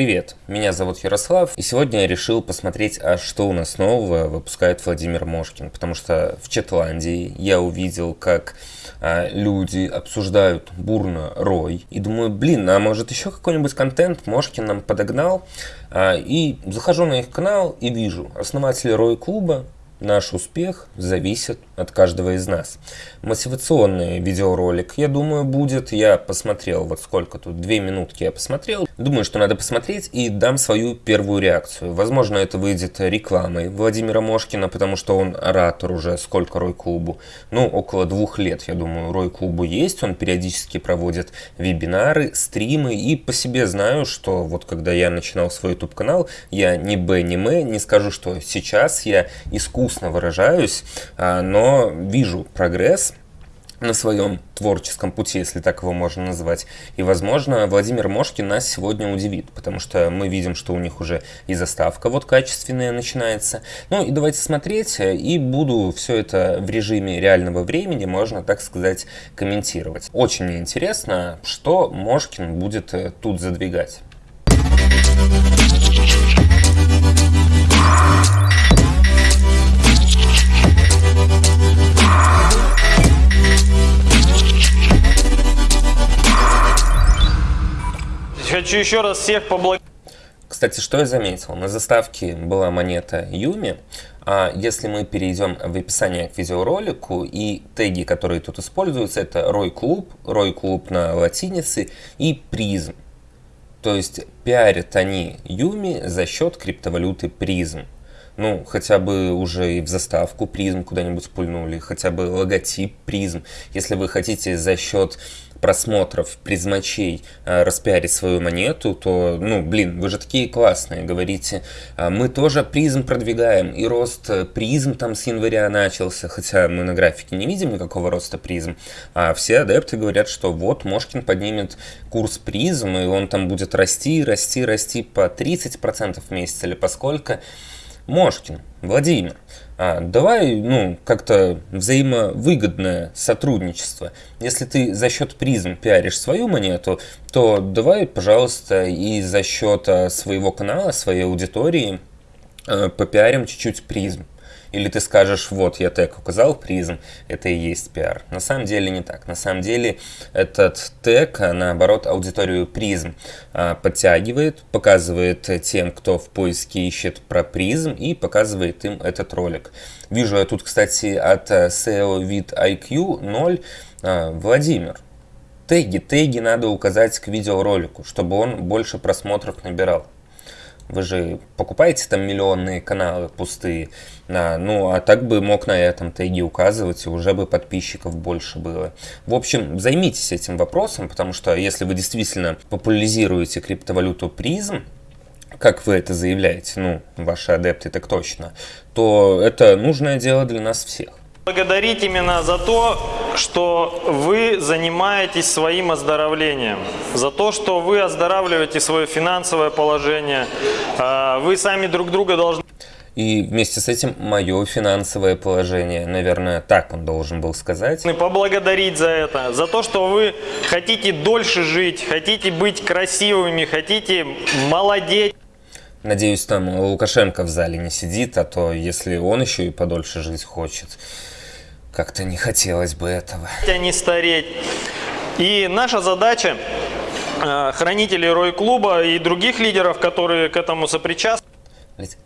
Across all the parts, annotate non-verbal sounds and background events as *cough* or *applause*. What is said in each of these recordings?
Привет, меня зовут Ярослав, и сегодня я решил посмотреть, а что у нас нового выпускает Владимир Мошкин, потому что в Четландии я увидел, как а, люди обсуждают бурно Рой, и думаю, блин, а может еще какой-нибудь контент Мошкин нам подогнал, а, и захожу на их канал и вижу основатель Рой клуба, Наш успех зависит от каждого из нас. Мотивационный видеоролик, я думаю, будет. Я посмотрел, вот сколько тут, две минутки я посмотрел. Думаю, что надо посмотреть и дам свою первую реакцию. Возможно, это выйдет рекламой Владимира Мошкина, потому что он оратор уже сколько Рой-клубу. Ну, около двух лет, я думаю, Рой-клубу есть. Он периодически проводит вебинары, стримы. И по себе знаю, что вот когда я начинал свой YouTube-канал, я ни Б, ни М, не скажу, что сейчас я искусственно грустно выражаюсь, а, но вижу прогресс на своем творческом пути, если так его можно назвать. И, возможно, Владимир Мошкин нас сегодня удивит, потому что мы видим, что у них уже и заставка вот качественная начинается. Ну и давайте смотреть, и буду все это в режиме реального времени, можно так сказать, комментировать. Очень мне интересно, что Мошкин будет э, тут задвигать. Хочу еще раз всех поблагодарить. Кстати, что я заметил? На заставке была монета Юми, а если мы перейдем в описание к видеоролику и теги, которые тут используются, это Рой Клуб, Рой Клуб на латинице и Призм. То есть пиарят они Юми за счет криптовалюты Призм. Ну, хотя бы уже и в заставку призм куда-нибудь пульнули, хотя бы логотип призм. Если вы хотите за счет просмотров призмачей э, распиарить свою монету, то, ну, блин, вы же такие классные, говорите, «А мы тоже призм продвигаем, и рост э, призм там с января начался, хотя мы на графике не видим никакого роста призм, а все адепты говорят, что вот Мошкин поднимет курс призм, и он там будет расти, расти, расти по 30% в месяц или по сколько, Мошкин, Владимир, а, давай, ну, как-то взаимовыгодное сотрудничество. Если ты за счет призм пиаришь свою монету, то давай, пожалуйста, и за счет а, своего канала, своей аудитории а, попиарим чуть-чуть призм. Или ты скажешь, вот, я тег указал призм, это и есть пиар. На самом деле не так. На самом деле этот тег, а, наоборот, аудиторию призм а, подтягивает, показывает тем, кто в поиске ищет про призм и показывает им этот ролик. Вижу я тут, кстати, от SEO вид IQ 0 Владимир. Теги, теги надо указать к видеоролику, чтобы он больше просмотров набирал. Вы же покупаете там миллионные каналы пустые. А, ну, а так бы мог на этом теге указывать, и уже бы подписчиков больше было. В общем, займитесь этим вопросом, потому что если вы действительно популяризируете криптовалюту призм, как вы это заявляете, ну, ваши адепты так точно, то это нужное дело для нас всех. Благодарить именно за то, что вы занимаетесь своим оздоровлением, за то, что вы оздоравливаете свое финансовое положение. А, вы сами друг друга должны... И вместе с этим мое финансовое положение, наверное, так он должен был сказать. Поблагодарить за это, за то, что вы хотите дольше жить, хотите быть красивыми, хотите молодеть. Надеюсь, там Лукашенко в зале не сидит, а то если он еще и подольше жить хочет, как-то не хотелось бы этого. Не стареть. И наша задача, э, хранителей Рой-клуба и других лидеров, которые к этому сопричастны.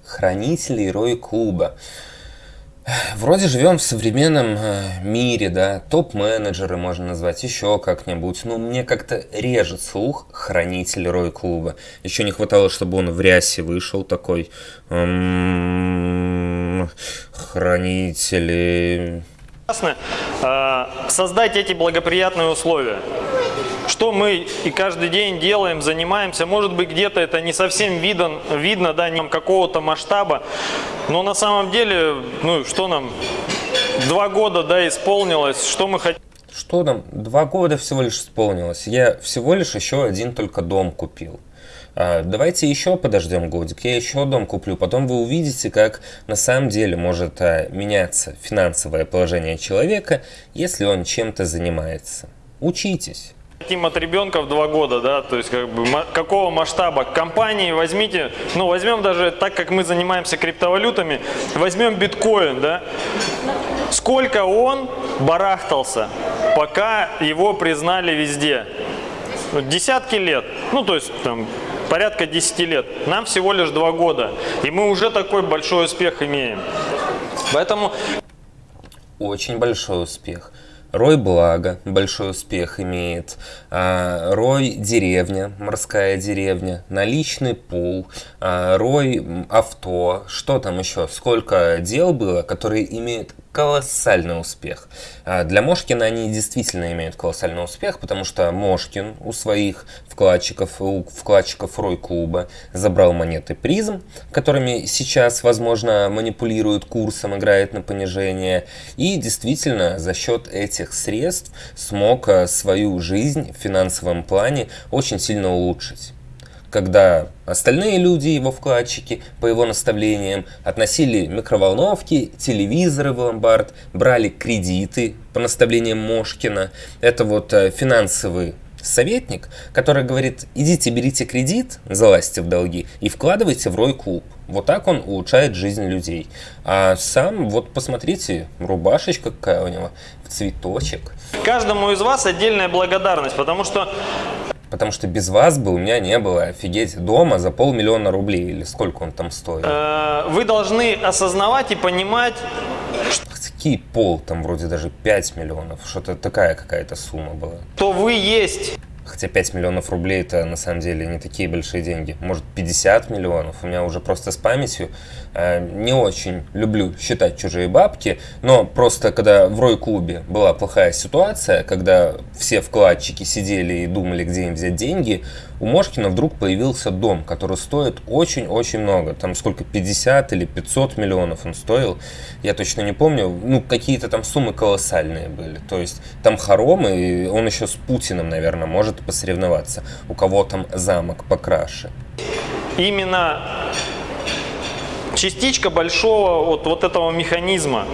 Хранителей Рой-клуба. Вроде живем в современном э, мире, да, топ-менеджеры можно назвать, еще как-нибудь. Но мне как-то режет слух хранитель Рой-клуба. Еще не хватало, чтобы он в рясе вышел такой. М-м-м, хранители Э, создать эти благоприятные условия. Что мы и каждый день делаем, занимаемся, может быть где-то это не совсем видно, видно да, не какого-то масштаба, но на самом деле, ну что нам, два года да, исполнилось, что мы хотим. Что нам, два года всего лишь исполнилось, я всего лишь еще один только дом купил. А, давайте еще подождем годик, я еще дом куплю, потом вы увидите, как на самом деле может а, меняться финансовое положение человека, если он чем-то занимается. Учитесь. Хотим от ребенка в два года, да, то есть как бы какого масштаба компании возьмите, ну возьмем даже так, как мы занимаемся криптовалютами, возьмем биткоин, да, сколько он барахтался, пока его признали везде, Ну, десятки лет, ну то есть там порядка 10 лет, нам всего лишь два года, и мы уже такой большой успех имеем. Поэтому Очень большой успех. Рой Благо большой успех имеет. А, Рой Деревня, морская деревня. Наличный пул. а, Рой Авто. Что там еще? Сколько дел было, которые имеют колоссальный успех. А Для Мошкина они действительно имеют колоссальный успех, потому что Мошкин у своих вкладчиков, у вкладчиков Рой Клуба забрал монеты призм, которыми сейчас, возможно, манипулирует курсом, играет на понижение, и действительно за счет этих средств смог а, свою жизнь в финансовом плане очень сильно улучшить когда остальные люди, его вкладчики, по его наставлениям, относили микроволновки, телевизоры в ломбард, брали кредиты по наставлениям Мошкина. Это вот э, финансовый советник, который говорит, идите берите кредит, залазьте в долги и вкладывайте в Рой Клуб. Вот так он улучшает жизнь людей. А сам, вот посмотрите, рубашечка какая у него, в цветочек. каждому из вас отдельная благодарность, потому что Потому что без вас бы у меня не было, офигеть, дома за полмиллиона рублей, или сколько он там стоит. э, вы должны осознавать и понимать, Какие пол, там вроде даже 5 миллионов, что-то такая какая-то сумма была. что вы есть. Хотя 5 миллионов рублей это на самом деле не такие большие деньги. Может 50 миллионов. У меня уже просто с памятью э, не очень люблю считать чужие бабки. Но просто когда в Рой-клубе была плохая ситуация, когда все вкладчики сидели и думали, где им взять деньги, у Мошкина вдруг появился дом, который стоит очень-очень много. Там сколько, 50 или 500 миллионов он стоил. Я точно не помню. Ну, какие-то там суммы колоссальные были. То есть там хором, и он еще с Путиным, наверное, может посоревноваться. У кого там замок покраше. именно частичка большого вот, вот этого механизма,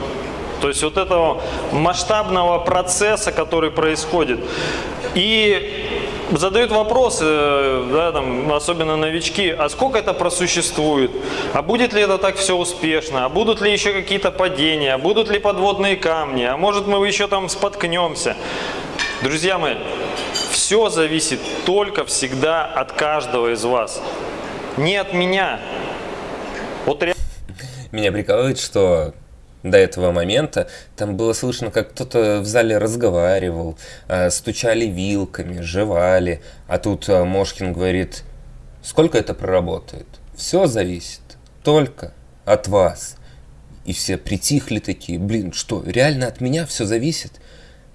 то есть вот этого масштабного процесса, который происходит. И задают вопросы, э, да, там, особенно новички, а сколько это просуществует, а будет ли это так все успешно, а будут ли еще какие-то падения, а будут ли подводные камни, а может мы еще там споткнемся. Друзья мои, все зависит только всегда от каждого из вас. Не от меня. Вот. Меня прикалывает, что до этого момента там было слышно, как кто-то в зале разговаривал, э, стучали вилками, жевали, а тут э, Мошкин говорит, сколько это проработает? Все зависит только от вас. И все притихли такие, блин, что, реально от меня все зависит?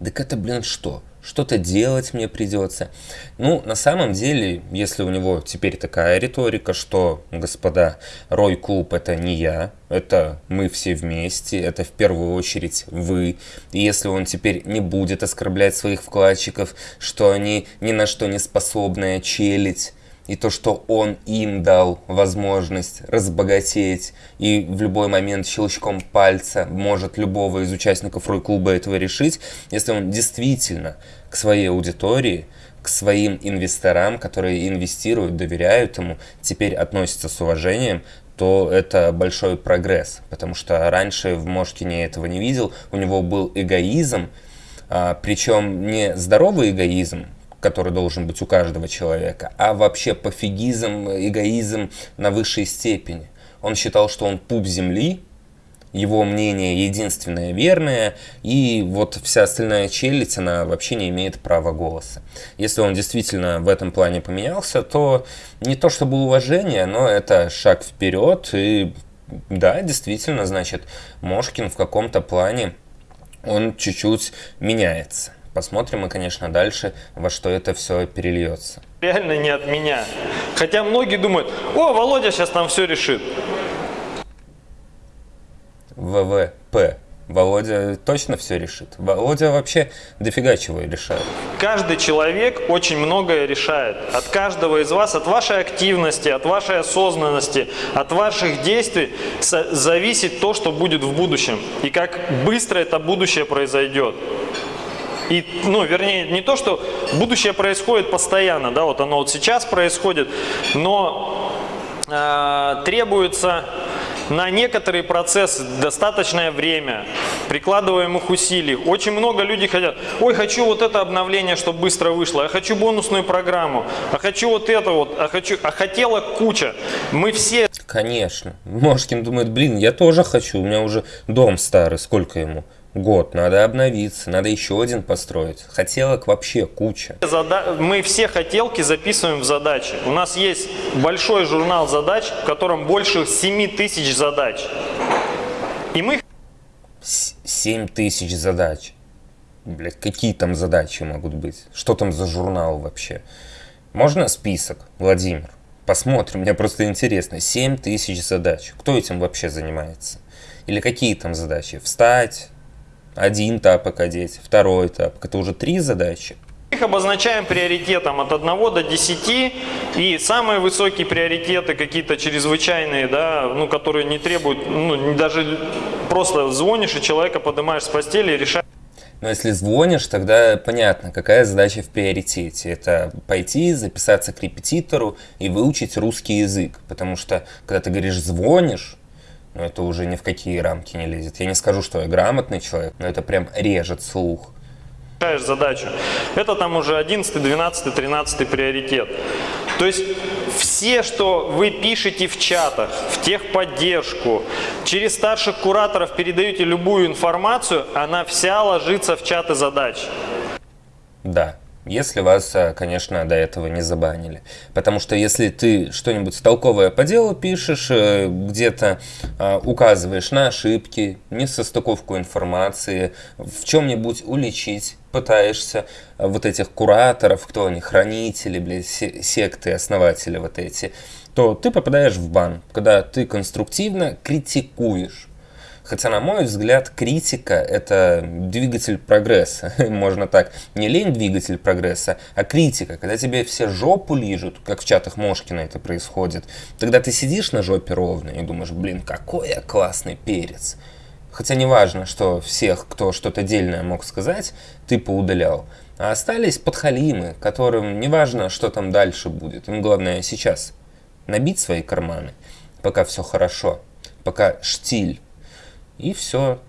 Так это, блин, что? Что-то делать мне придется. Ну, на самом деле, если у него теперь такая риторика, что, господа, Рой Клуб это не я, это мы все вместе, это в первую очередь вы. И если он теперь не будет оскорблять своих вкладчиков, что они ни на что не способная челядь, и то, что он им дал возможность разбогатеть и в любой момент щелчком пальца может любого из участников Рой-клуба этого решить, если он действительно к своей аудитории, к своим инвесторам, которые инвестируют, доверяют ему, теперь относятся с уважением, то это большой прогресс, потому что раньше в Мошкине этого не видел, у него был эгоизм, а, причем не здоровый эгоизм, который должен быть у каждого человека, а вообще пофигизм, эгоизм на высшей степени. Он считал, что он пуп земли, его мнение единственное верное, и вот вся остальная челядь, она вообще не имеет права голоса. Если он действительно в этом плане поменялся, то не то чтобы уважение, но это шаг вперед, и да, действительно, значит, Мошкин в каком-то плане, он чуть-чуть меняется. Посмотрим мы, конечно, дальше, во что это все перельется. реально не от меня. Хотя многие думают, о, Володя сейчас нам все решит. ВВП. Володя точно все решит. Володя вообще дофига чего и решает. Каждый человек очень многое решает. От каждого из вас, от вашей активности, от вашей осознанности, от ваших действий зависит то, что будет в будущем. И как быстро это будущее произойдет. И, ну, вернее, не то, что будущее происходит постоянно, да, вот оно вот сейчас происходит, но э, требуется на некоторые процессы достаточное время, прикладываемых усилий. Очень много людей хотят, ой, хочу вот это обновление, чтобы быстро вышло, а хочу бонусную программу, а хочу вот это вот, а хочу, а хотела куча. Мы все... Конечно. Мошкин думает, блин, я тоже хочу, у меня уже дом старый, сколько ему? Год, надо обновиться, надо еще один построить. Хотелок вообще куча. Мы все хотелки записываем в задачи. У нас есть большой журнал задач, в котором больше 7 тысяч задач. И мы... 7 тысяч задач. Блять, какие там задачи могут быть? Что там за журнал вообще? Можно список, Владимир? Посмотрим, мне просто интересно. 7 тысяч задач. Кто этим вообще занимается? Или какие там задачи? Встать, один тапок одеть, второй тапок. Это уже три задачи. Их обозначаем приоритетом от 1 до 10. И самые высокие приоритеты, какие-то чрезвычайные, да, ну, которые не требуют, ну, даже просто звонишь и человека поднимаешь с постели и решаешь. Но если звонишь, тогда понятно, какая задача в приоритете. Это пойти, записаться к репетитору и выучить русский язык. Потому что, когда ты говоришь «звонишь», но это уже ни в какие рамки не лезет. Я не скажу, что я грамотный человек, но это прям режет слух. задачу. Это там уже 11, 12, 13 приоритет. То есть все, что вы пишете в чатах, в техподдержку, через старших кураторов передаете любую информацию, она вся ложится в чаты задач. Да. Если вас, э, конечно, до этого не забанили. Потому что если ты что-нибудь толковое по делу пишешь, э, где-то э, указываешь на ошибки, несостыковку информации, в чем-нибудь уличить пытаешься вот этих кураторов, кто они, хранители, блядь, секты, основатели вот эти, то ты попадаешь в бан, когда ты конструктивно критикуешь Хотя, на мой взгляд, критика – это двигатель прогресса. *laughs* Можно так. Не лень двигатель прогресса, а критика. Когда тебе все жопу лижут, как в чатах Мошкина это происходит, тогда ты сидишь на жопе ровно и думаешь, блин, какой я классный перец. Хотя не важно, что всех, кто что-то дельное мог сказать, ты поудалял. А остались подхалимы, которым не важно, что там дальше будет. Им главное сейчас набить свои карманы, пока все хорошо, пока штиль и все.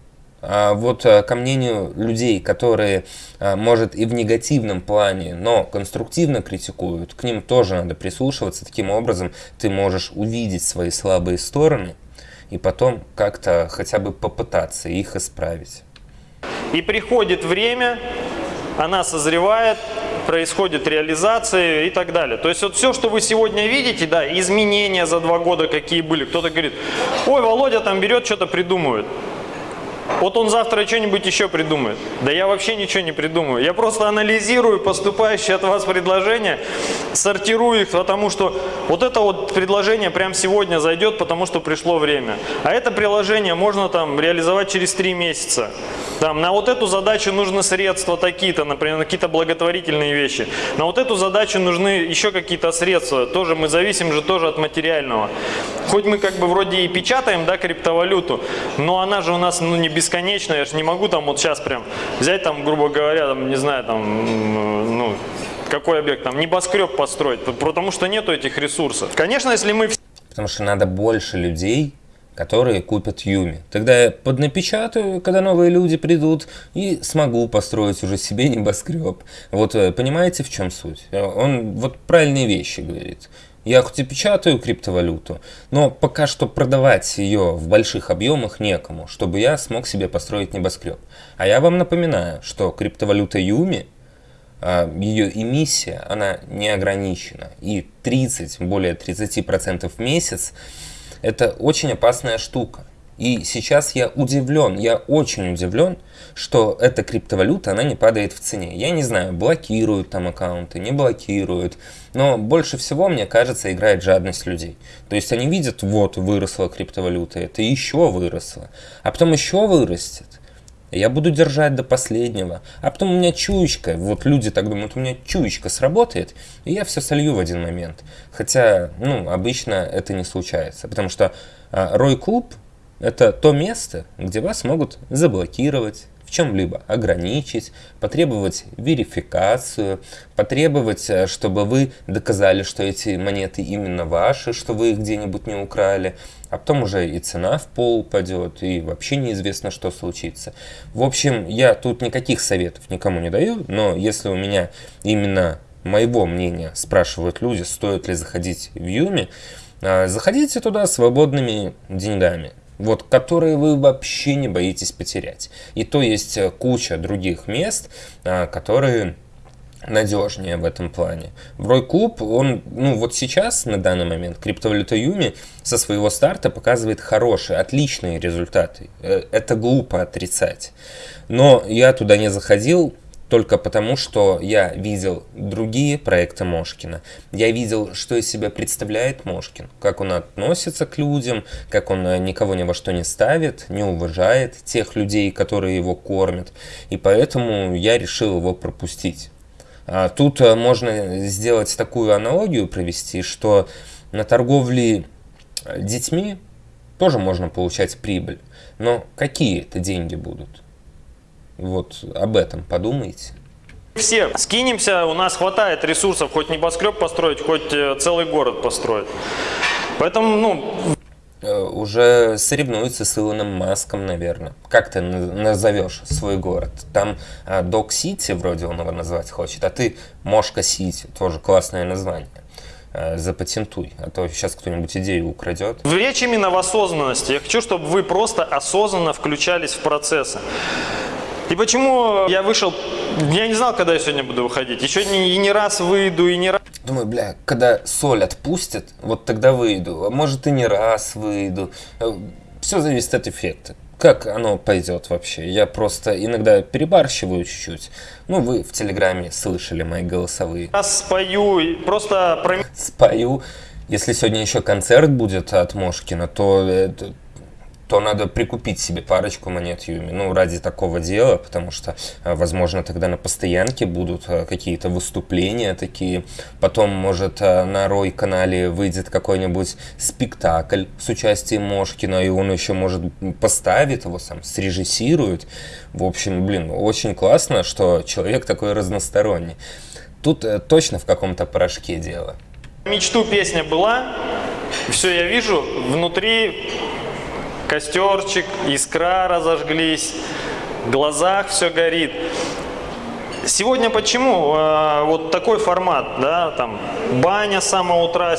А вот э, ко мнению людей, которые, э, может, и в негативном плане, но конструктивно критикуют, к ним тоже надо прислушиваться. Таким образом ты можешь увидеть свои слабые стороны и потом как-то хотя бы попытаться их исправить. И приходит время, она созревает, происходит реализация и так далее. То есть вот все, что вы сегодня видите, да, изменения за два года какие были. Кто-то говорит, ой, Володя там берет, что-то придумывает. Вот он завтра что-нибудь еще придумает. Да я вообще ничего не придумаю. Я просто анализирую поступающие от вас предложения, сортирую их, потому что вот это вот предложение прямо сегодня зайдет, потому что пришло время. А это приложение можно там реализовать через три месяца. Там, на вот эту задачу нужны средства такие-то, например, на какие-то благотворительные вещи. На вот эту задачу нужны еще какие-то средства. Тоже мы зависим же тоже от материального. Хоть мы как бы вроде и печатаем, да, криптовалюту, но она же у нас ну, не бесконечная. Я же не могу там вот сейчас прям взять там, грубо говоря, там, не знаю, там, ну, какой объект, там, небоскреб построить, потому что нету этих ресурсов. Конечно, если мы... Потому что надо больше людей, которые купят Юми. Тогда я поднапечатаю, когда новые люди придут, и смогу построить уже себе *laughs* небоскреб. Вот э, понимаете, в чем суть? Он вот правильные вещи говорит. Я хоть и печатаю криптовалюту, но пока что продавать ее в больших объемах некому, чтобы я смог себе построить небоскреб. А я вам напоминаю, что криптовалюта Юми, а, ее эмиссия, она не ограничена. И 30, более 30% в месяц это очень опасная штука. И сейчас я удивлен, я очень удивлен, что эта криптовалюта, она не падает в цене. Я не знаю, блокируют там аккаунты, не блокируют, но больше всего, мне кажется, играет жадность людей. То есть они видят, вот, выросла криптовалюта, это еще выросло, а потом еще вырастет. Я буду держать до последнего. А потом у меня чуечка, вот люди так думают, у меня чуечка сработает, и я все солью в один момент. Хотя, ну, обычно это не случается, потому что а, Рой Клуб это то место, где вас могут заблокировать, в чем-либо ограничить, потребовать верификацию, потребовать, э, чтобы вы доказали, что эти монеты именно ваши, что вы их где-нибудь не украли, а потом уже и цена в пол упадет, и вообще неизвестно, что случится. В общем, я тут никаких советов никому не даю, но если у меня именно моего мнения спрашивают люди, стоит ли заходить в Юми, э, заходите туда свободными деньгами вот, которые вы вообще не боитесь потерять. И то есть э, куча других мест, а, которые надежнее в этом плане. В Рой Клуб, он, ну вот сейчас, на данный момент, криптовалюта Юми со своего старта показывает хорошие, отличные результаты. Э, это глупо отрицать. Но я туда не заходил, только потому, что я видел другие проекты Мошкина. Я видел, что из себя представляет Мошкин, как он относится к людям, как он э, никого ни во что не ставит, не уважает тех людей, которые его кормят. И поэтому я решил его пропустить. А тут э, можно сделать такую аналогию провести, что на торговле э, детьми тоже можно получать прибыль. Но какие это деньги будут? Вот об этом подумайте. Все скинемся, у нас хватает ресурсов хоть небоскреб построить, хоть э, целый город построить. Поэтому, ну... Э, уже соревнуется с Илоном Маском, наверное. Как ты назовешь свой город? Там Док-Сити вроде он его назвать хочет, а ты Мошка-Сити, тоже классное название э, запатентуй, а то сейчас кто-нибудь идею украдет. Речь именно в осознанности. Я хочу, чтобы вы просто осознанно включались в процессы. И почему я вышел, я не знал, когда я сегодня буду выходить. Еще не, и не раз выйду, и не раз... Думаю, бля, когда соль отпустят, вот тогда выйду. А может и не раз выйду. Э, Все зависит от эффекта. Как оно пойдет вообще? Я просто иногда перебарщиваю чуть-чуть. Ну, вы в Телеграме слышали мои голосовые. Раз спою, просто... Спою. Если сегодня еще концерт будет от Мошкина, то это, то надо прикупить себе парочку монет Юми, ну, ради такого дела, потому что, э, возможно, тогда на постоянке будут э, какие-то выступления такие, потом, может, э, на Рой-канале выйдет какой-нибудь спектакль с участием Мошкина, и он еще, может, поставит его сам, срежиссирует. В общем, блин, очень классно, что человек такой разносторонний. Тут точно в каком-то порошке дело. Мечту песня была, все я вижу, внутри Костерчик, искра разожглись, в глазах все горит. Сегодня почему э, вот такой формат, да, там, баня с самого утра,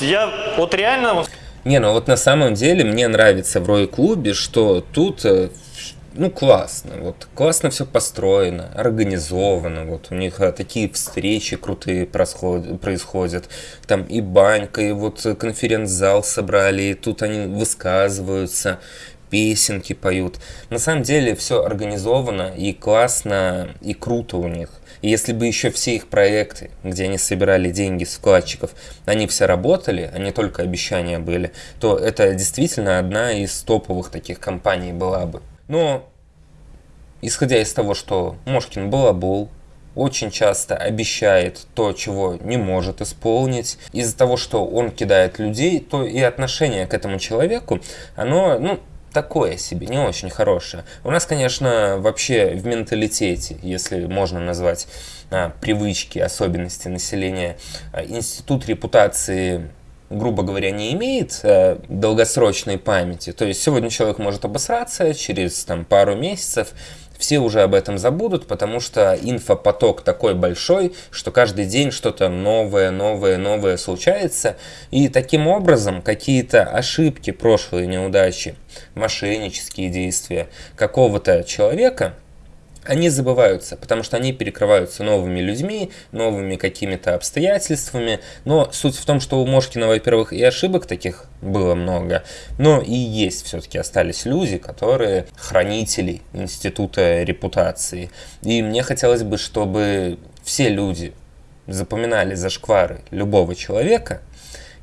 я вот реально... Не, ну вот на самом деле мне нравится в Рой-клубе, что тут э, ну, классно, вот, классно все построено, организовано, вот, у них а, такие встречи крутые происходят, там и банька, и вот конференц-зал собрали, и тут они высказываются, песенки поют. На самом деле все организовано и классно, и круто у них. И если бы еще все их проекты, где они собирали деньги с вкладчиков, они все работали, не только обещания были, то это действительно одна из топовых таких компаний была бы. Но, исходя из того, что Мошкин балабол, очень часто обещает то, чего не может исполнить. Из-за того, что он кидает людей, то и отношение к этому человеку, оно, ну, такое себе, не очень хорошее. У нас, конечно, вообще в менталитете, если можно назвать а, привычки, особенности населения, а, институт репутации грубо говоря, не имеет э, долгосрочной памяти. То есть сегодня человек может обосраться, через там, пару месяцев все уже об этом забудут, потому что инфопоток такой большой, что каждый день что-то новое, новое, новое случается. И таким образом какие-то ошибки, прошлые неудачи, мошеннические действия какого-то человека – они забываются, потому что они перекрываются новыми людьми, новыми какими-то обстоятельствами. Но суть в том, что у Мошкина, во-первых, и ошибок таких было много, но и есть все-таки остались люди, которые хранители института репутации. И мне хотелось бы, чтобы все люди запоминали зашквары любого человека,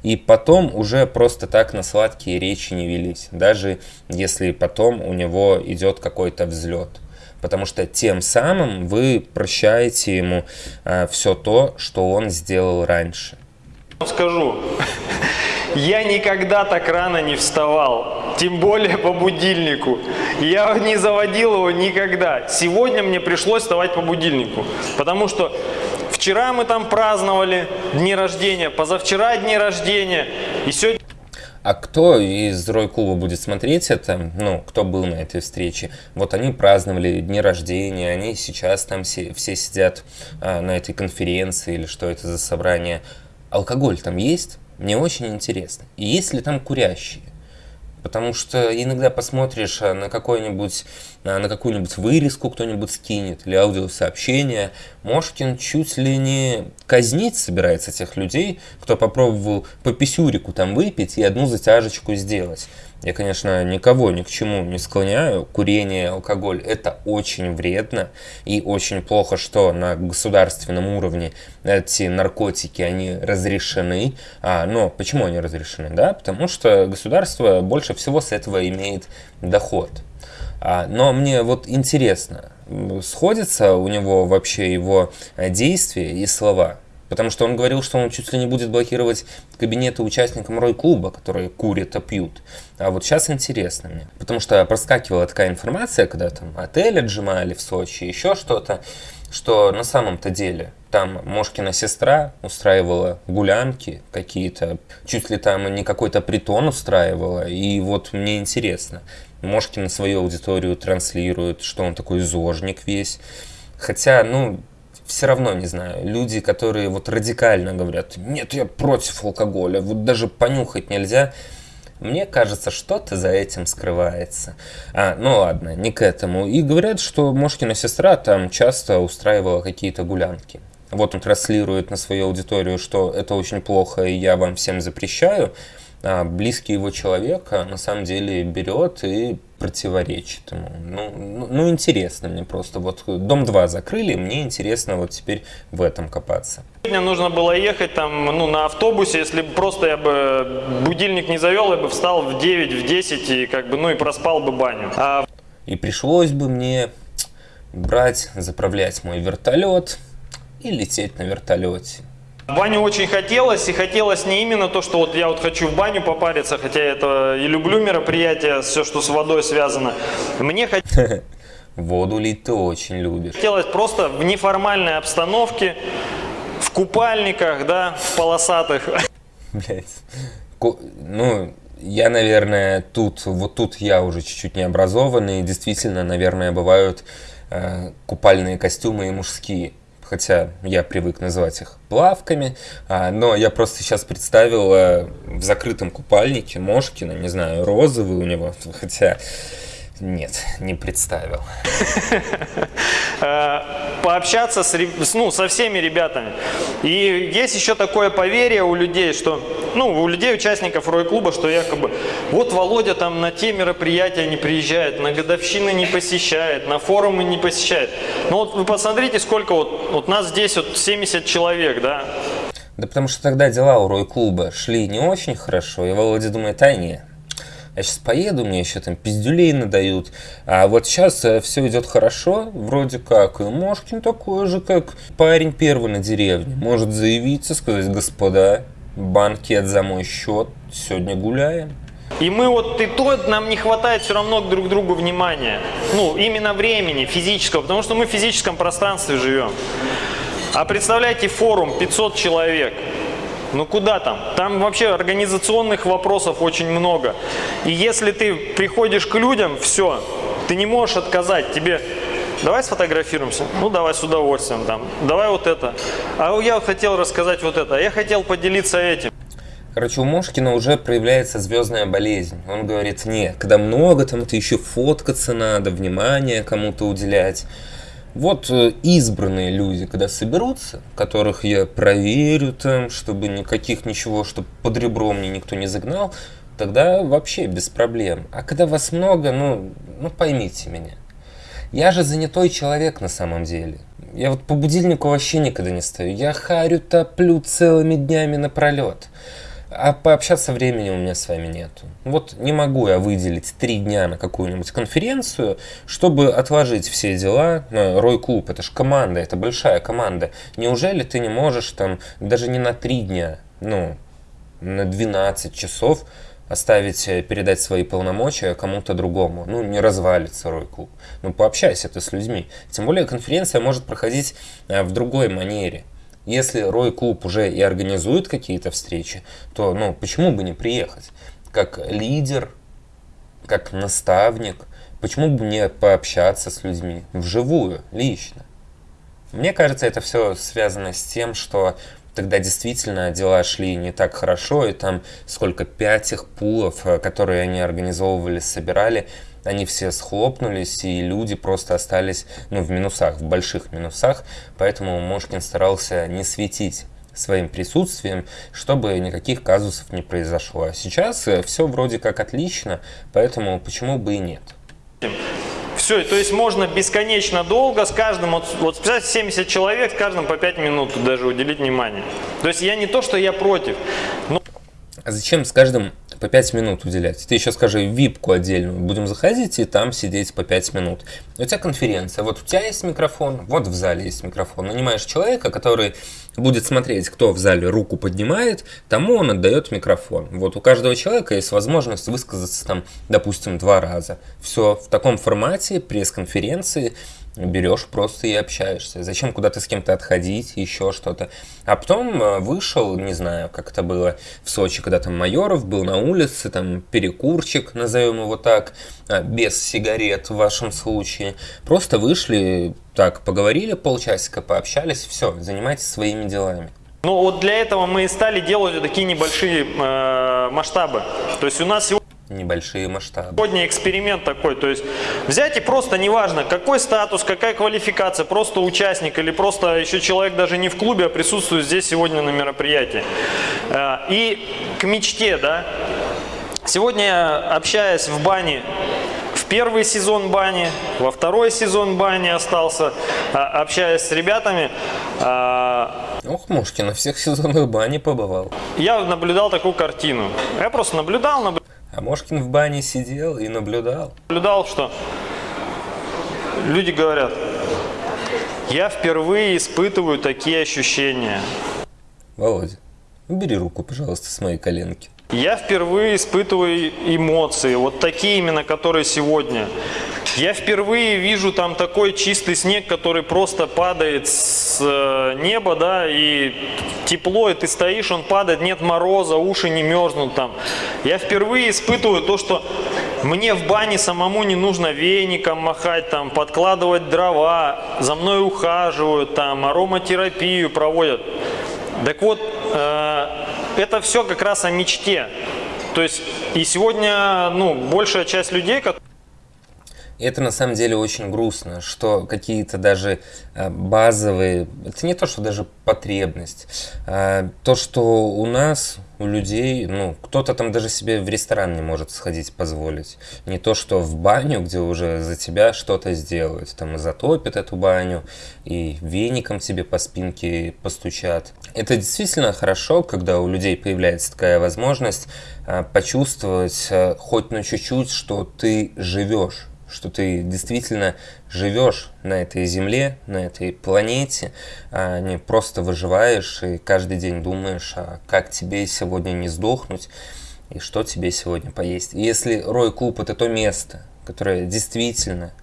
и потом уже просто так на сладкие речи не велись, даже если потом у него идет какой-то взлет потому что тем самым вы прощаете ему э, все то, что он сделал раньше. Скажу, я никогда так рано не вставал, тем более по будильнику. Я не заводил его никогда. Сегодня мне пришлось вставать по будильнику, потому что вчера мы там праздновали дни рождения, позавчера дни рождения, и сегодня... А кто из Рой-клуба будет смотреть это, ну, кто был на этой встрече? Вот они праздновали дни рождения, они сейчас там все, все сидят а, на этой конференции или что это за собрание. Алкоголь там есть? Мне очень интересно. И есть ли там курящие? Потому что иногда посмотришь а, на какой-нибудь, а, на какую-нибудь вырезку кто-нибудь скинет или аудиосообщение, Мошкин чуть ли не казнить собирается тех людей, кто попробовал по писюрику там выпить и одну затяжечку сделать. Я, конечно, никого ни к чему не склоняю. Курение, алкоголь – это очень вредно и очень плохо, что на государственном уровне эти наркотики, они разрешены. А, но почему они разрешены? Да? Потому что государство больше всего с этого имеет доход. А, но мне вот интересно, сходятся у него вообще его действия и слова? Потому что он говорил, что он чуть ли не будет блокировать кабинеты участникам Рой-клуба, которые курят и пьют. А вот сейчас интересно мне. Потому что проскакивала такая информация, когда там отель отжимали в Сочи, еще что-то, что на самом-то деле там Мошкина сестра устраивала гулянки какие-то, чуть ли там не какой-то притон устраивала. И вот мне интересно, Мошкин свою аудиторию транслирует, что он такой зожник весь. Хотя, ну, все равно, не знаю, люди, которые вот радикально говорят, нет, я против алкоголя, вот даже понюхать нельзя, мне кажется, что-то за этим скрывается. А, ну ладно, не к этому. И говорят, что Мошкина сестра там часто устраивала какие-то гулянки. Вот он транслирует на свою аудиторию, что это очень плохо, и я вам всем запрещаю. А близкий его человек а, на самом деле берет и противоречит ему. Ну, ну, ну, интересно мне просто. Вот дом 2 закрыли, мне интересно вот теперь в этом копаться. Сегодня нужно было ехать там, ну, на автобусе, если бы просто я бы будильник не завел, я бы встал в 9, в 10 и как бы, ну, и проспал бы баню. А... И пришлось бы мне брать, заправлять мой вертолет и лететь на вертолете. Баню очень хотелось, и хотелось не именно то, что вот я вот хочу в баню попариться, хотя это и люблю мероприятия, все, что с водой связано. Мне хотелось... *laughs* Воду лить ты очень любишь. Хотелось просто в неформальной обстановке, в купальниках, да, в полосатых. *laughs* Блять. Ну, я, наверное, тут, вот тут я уже чуть-чуть необразованный. Действительно, наверное, бывают э, купальные костюмы и мужские хотя я привык называть их плавками, а, но я просто сейчас представил а, в закрытом купальнике Мошкина, не знаю, розовый у него, *laughs* хотя нет, не представил. Э, пообщаться с, ну, со всеми ребятами. И есть еще такое поверье у людей, что, ну, у людей, участников Рой-клуба, что якобы, вот Володя там на те мероприятия не приезжает, на годовщины не посещает, на форумы не посещает. Ну вот вы посмотрите, сколько вот, вот нас здесь вот 70 человек, да, да потому что тогда дела у Рой-клуба шли не очень хорошо, и Володя думает, а нет, я сейчас поеду, мне еще там пиздюлей надают. А вот сейчас э, все идет хорошо, вроде как. И Мошкин такой же, как парень первый на деревне. Может заявиться, сказать, господа, банкет за мой счет, сегодня гуляем. И мы вот и то, нам не хватает все равно друг другу внимания. Ну, именно времени физического, потому что мы в физическом пространстве живем. А представляете форум 500 человек. Ну куда там? Там вообще организационных вопросов очень много. И если ты приходишь к людям, все, ты не можешь отказать. Тебе давай сфотографируемся. Ну давай с удовольствием там. Давай вот это. А я хотел рассказать вот это. Я хотел поделиться этим. Короче, у Мошкина уже проявляется звездная болезнь. Он говорит, нет, когда много, там это еще фоткаться надо, внимание кому-то уделять. Вот э, избранные люди, когда соберутся, которых я проверю там, чтобы никаких ничего, чтобы под ребро мне никто не загнал, тогда вообще без проблем. А когда вас много, ну, ну поймите меня. Я же занятой человек на самом деле. Я вот по будильнику вообще никогда не стою. Я харю, топлю целыми днями напролет. А пообщаться времени у меня с вами нету. Вот не могу я выделить три дня на какую-нибудь конференцию, чтобы отложить все дела. Рой Клуб, это же команда, это большая команда. Неужели ты не можешь там даже не на три дня, ну, на 12 часов оставить, э, передать свои полномочия кому-то другому. Ну, не развалится Рой-клуб. Ну, пообщайся ты с людьми. Тем более конференция может проходить э, в другой манере. Если Рой-клуб уже и организует какие-то встречи, то, ну, почему бы не приехать? Как лидер, как наставник, почему бы не пообщаться с людьми вживую, лично? Мне кажется, это все связано с тем, что тогда действительно дела шли не так хорошо, и там сколько, пять их пулов, э, которые они организовывали, собирали, они все схлопнулись, и люди просто остались ну, в минусах, в больших минусах, поэтому Мошкин старался не светить своим присутствием, чтобы никаких казусов не произошло. А сейчас э, все вроде как отлично, поэтому почему бы и нет. Все, то есть можно бесконечно долго с каждым, вот, вот 70 человек, с каждым по 5 минут даже уделить внимание. То есть я не то, что я против. Но... А зачем с каждым по 5 минут уделять. Ты еще скажи випку отдельную. Будем заходить и там сидеть по 5 минут. У тебя конференция. Вот у тебя есть микрофон, вот в зале есть микрофон. Нанимаешь человека, который будет смотреть, кто в зале руку поднимает, тому он отдает микрофон. Вот у каждого человека есть возможность высказаться там, допустим, два раза. Все в таком формате пресс-конференции берешь просто и общаешься. Зачем куда-то с кем-то отходить, еще что-то. А потом э, вышел, не знаю, как это было в Сочи, когда там Майоров был на улице, там перекурчик, назовем его так, а, без сигарет в вашем случае. Просто вышли, так, поговорили полчасика, пообщались, все, занимайтесь своими делами. Ну вот для этого мы и стали делать такие небольшие э, масштабы. То есть у нас сегодня небольшие масштабы. Сегодня эксперимент такой, то есть взять и просто, неважно, какой статус, какая квалификация, просто участник или просто еще человек даже не в клубе, а присутствует здесь сегодня на мероприятии. Э, и к мечте, да, сегодня общаясь в бане, в первый сезон бани, во второй сезон бани остался, а, общаясь с ребятами. А, Ох, Мушкин, на всех *laughs* сезонах бани побывал. Я наблюдал такую картину. Я просто наблюдал, наблюдал. А Мошкин в бане сидел и наблюдал. Наблюдал, что люди говорят, я впервые испытываю такие ощущения. Володя, убери руку, пожалуйста, с моей коленки. Я впервые испытываю эмоции, вот такие именно, которые сегодня. Я впервые вижу там такой чистый снег, который просто падает с э, неба, да, и тепло, и ты стоишь, он падает, нет мороза, уши не мерзнут там. Я впервые испытываю то, что мне в бане самому не нужно веником махать, там, подкладывать дрова, за мной ухаживают, там, ароматерапию проводят. Так вот, э, это все как раз о мечте. То есть, и сегодня, ну, большая часть людей, которые это на самом деле очень грустно, что какие-то даже э, базовые, это не то, что даже потребность, а то, что у нас, у людей, ну, кто-то там даже себе в ресторан не может сходить позволить. Не то, что в баню, где уже за тебя что-то сделают, там затопят эту баню, и веником себе по спинке постучат. Это действительно хорошо, когда у людей появляется такая возможность э, почувствовать э, хоть на чуть-чуть, что ты живешь что ты действительно живешь на этой земле, на этой планете, а не просто выживаешь и каждый день думаешь, а как тебе сегодня не сдохнуть и что тебе сегодня поесть. И если Рой Клуб это то место, которое действительно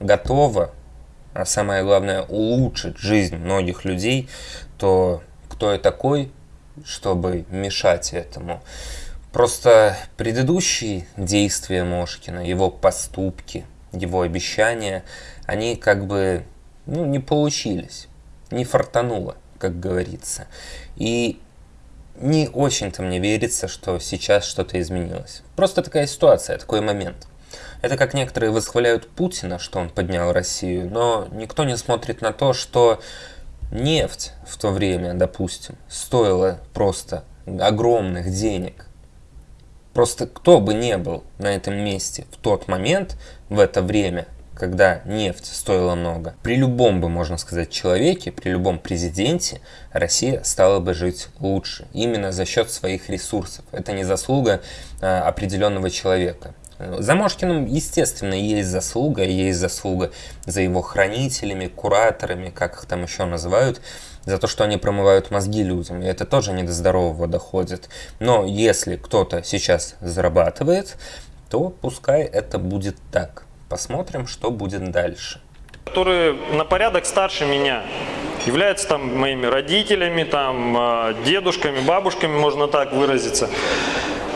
готово, а самое главное улучшить жизнь многих людей, то кто я такой, чтобы мешать этому? Просто предыдущие действия Мошкина, его поступки, его обещания, они как бы ну, не получились, не фартануло, как говорится. И не очень-то мне верится, что сейчас что-то изменилось. Просто такая ситуация, такой момент. Это как некоторые восхваляют Путина, что он поднял Россию, но никто не смотрит на то, что нефть в то время, допустим, стоила просто огромных денег. Просто кто бы не был на этом месте в тот момент, в это время, когда нефть стоила много, при любом бы, можно сказать, человеке, при любом президенте Россия стала бы жить лучше. Именно за счет своих ресурсов. Это не заслуга а, определенного человека. За Мошкиным, естественно, есть заслуга, есть заслуга за его хранителями, кураторами, как их там еще называют, за то, что они промывают мозги людям. И это тоже не до здорового доходит. Но если кто-то сейчас зарабатывает, то пускай это будет так. Посмотрим, что будет дальше. Которые на порядок старше меня, являются там моими родителями, там, э, дедушками, бабушками, можно так выразиться.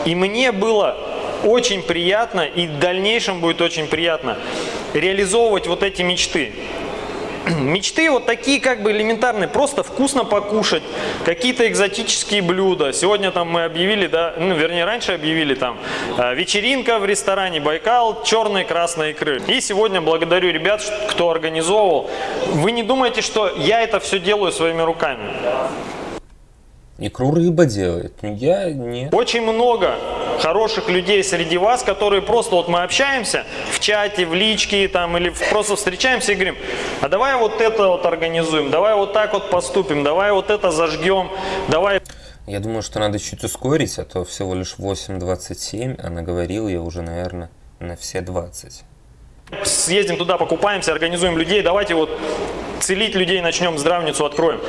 И мне было очень приятно и в дальнейшем будет очень приятно реализовывать вот эти мечты. *clears throat* Мечты вот такие как бы элементарные, просто вкусно покушать, какие-то экзотические блюда. Сегодня там мы объявили, да, ну вернее раньше объявили там э, вечеринка в ресторане Байкал, черные красные икры. И сегодня благодарю ребят, кто организовывал. Вы не думаете, что я это все делаю своими руками? Икру рыба делает, я нет. Очень много хороших людей среди вас, которые просто вот мы общаемся в чате, в личке там или просто встречаемся и говорим, а давай вот это вот организуем, давай вот так вот поступим, давай вот это зажгем, давай... Я думаю, что надо чуть ускорить, а то всего лишь 8.27, а наговорил я уже, наверное, на все 20. Съездим туда, покупаемся, организуем людей, давайте вот целить людей начнем, здравницу откроем.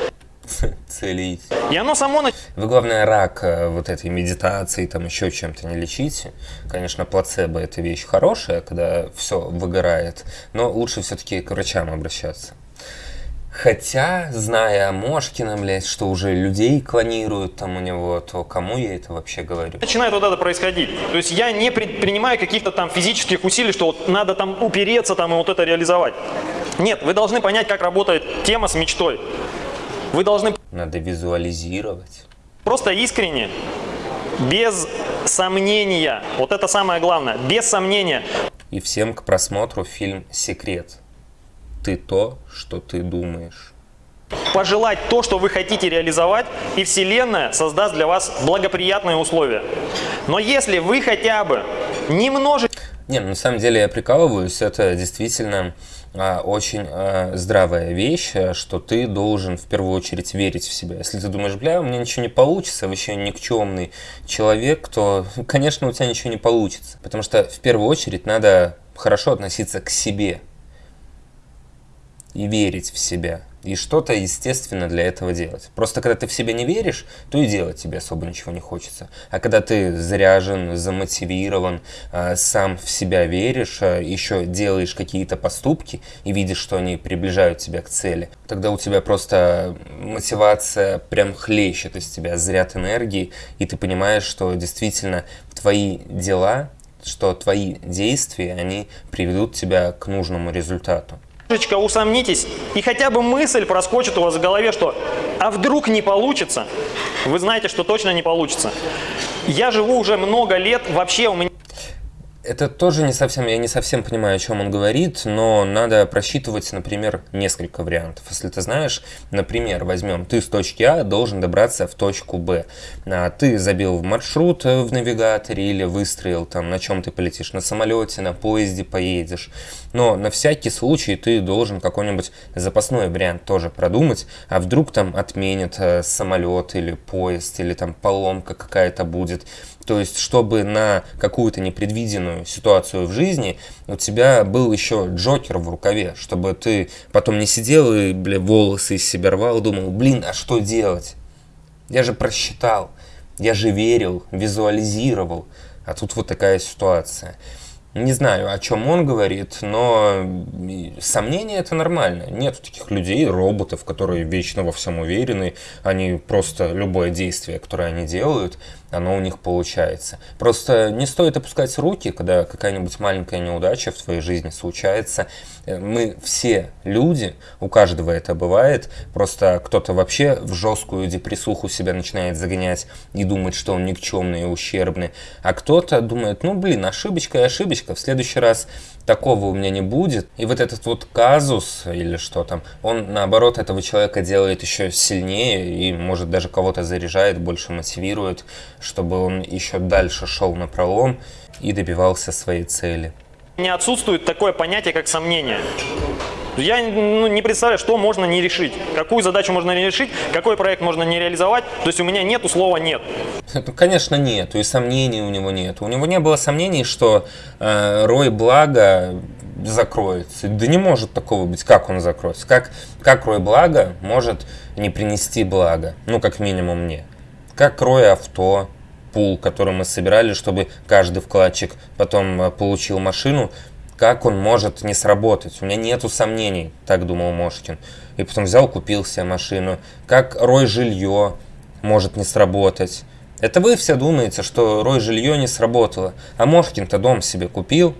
*laughs* целить. И оно само... Вы, главное, рак э, вот этой медитации, там еще чем-то не лечите. Конечно, плацебо – это вещь хорошая, когда все выгорает, но лучше все-таки к врачам обращаться. Хотя, зная о Мошкине, блядь, что уже людей клонируют там у него, то кому я это вообще говорю? Начинает вот это происходить. То есть я не предпринимаю каких-то там физических усилий, что вот надо там упереться там и вот это реализовать. Нет, вы должны понять, как работает тема с мечтой. Вы должны... Надо визуализировать. Просто искренне, без сомнения. Вот это самое главное. Без сомнения. И всем к просмотру фильм «Секрет». Ты то, что ты думаешь. Пожелать то, что вы хотите реализовать, и Вселенная создаст для вас благоприятные условия. Но если вы хотя бы немножечко... Не, ну, на самом деле я прикалываюсь, это действительно а, очень а, здравая вещь, э, что ты должен в первую очередь верить в себя. Если ты думаешь, бля, у меня ничего не получится, вообще никчемный человек, то, *laughs* конечно, у тебя ничего не получится. Потому что в первую очередь надо хорошо относиться к себе и верить в себя и что-то, естественно, для этого делать. Просто когда ты в себя не веришь, то и делать тебе особо ничего не хочется. А когда ты заряжен, замотивирован, а, сам в себя веришь, а, еще делаешь какие-то поступки и видишь, что они приближают тебя к цели, тогда у тебя просто мотивация прям хлещет из тебя, заряд энергии, и ты понимаешь, что действительно твои дела, что твои действия, они приведут тебя к нужному результату немножечко усомнитесь, и хотя бы мысль проскочит у вас в голове, что «а вдруг не получится?» Вы знаете, что точно не получится. Я живу уже много лет, вообще у меня это тоже не совсем, я не совсем понимаю, о чем он говорит, но надо просчитывать, например, несколько вариантов. Если ты знаешь, например, возьмем, ты с точки А должен добраться в точку Б. А ты забил в маршрут э, в навигаторе или выстроил там, на чем ты полетишь, на самолете, на поезде поедешь. Но на всякий случай ты должен какой-нибудь запасной вариант тоже продумать, а вдруг там отменят э, самолет или поезд, или там поломка какая-то будет. То есть, чтобы на какую-то непредвиденную ситуацию в жизни у тебя был еще Джокер в рукаве, чтобы ты потом не сидел и, бля, волосы из себя рвал, думал, блин, а что делать? Я же просчитал, я же верил, визуализировал, а тут вот такая ситуация. Не знаю, о чем он говорит, но сомнения это нормально. Нет таких людей, роботов, которые вечно во всем уверены. Они просто любое действие, которое они делают, оно у них получается. Просто не стоит опускать руки, когда какая-нибудь маленькая неудача в твоей жизни случается. Э, мы все люди, у каждого это бывает. Просто кто-то вообще в жесткую депрессуху себя начинает загонять и думать, что он никчемный и ущербный. А кто-то думает, ну блин, ошибочка и ошибочка, в следующий раз такого у меня не будет. И вот этот вот казус или что там, он наоборот этого человека делает еще сильнее и может даже кого-то заряжает, больше мотивирует, чтобы он еще дальше шел на пролом и добивался своей цели. Не отсутствует такое понятие, как сомнение. Я ну, не представляю, что можно не решить, какую задачу можно не решить, какой проект можно не реализовать. То есть у меня нету слова «нет». *laughs* Ну, конечно, нет, и сомнений у него нет. У него не было сомнений, что э, Рой Благо закроется. Да не может такого быть. Как он закроется? Как, как Рой Благо может не принести благо? Ну, как минимум мне. Как Рой Авто, пул, который мы собирали, чтобы каждый вкладчик потом э, получил машину, как он может не сработать? У меня нету сомнений, так думал Мошкин. И потом взял, купил себе машину. Как Рой Жилье может не сработать? Это вы все думаете, что Рой Жилье не сработало. А Мошкин-то дом себе купил.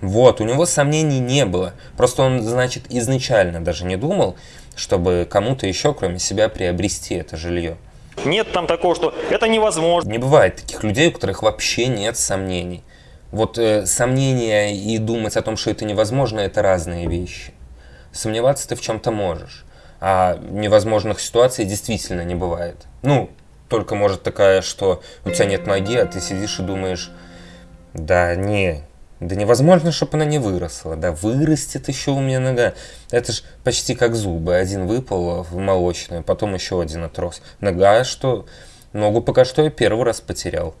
Вот, у него сомнений не было. Просто он, значит, изначально даже не думал, чтобы кому-то еще, кроме себя, приобрести это жилье. Нет там такого, что это невозможно. Не бывает таких людей, у которых вообще нет сомнений. Вот э, сомнения и думать о том, что это невозможно, это разные вещи. Сомневаться ты в чем-то можешь, а невозможных ситуаций действительно не бывает. Ну, только может такая, что у тебя нет ноги, а ты сидишь и думаешь, да не, да невозможно, чтобы она не выросла. Да вырастет еще у меня нога. Это ж почти как зубы. Один выпал в молочную, потом еще один отрос. Нога, что ногу пока что я первый раз потерял.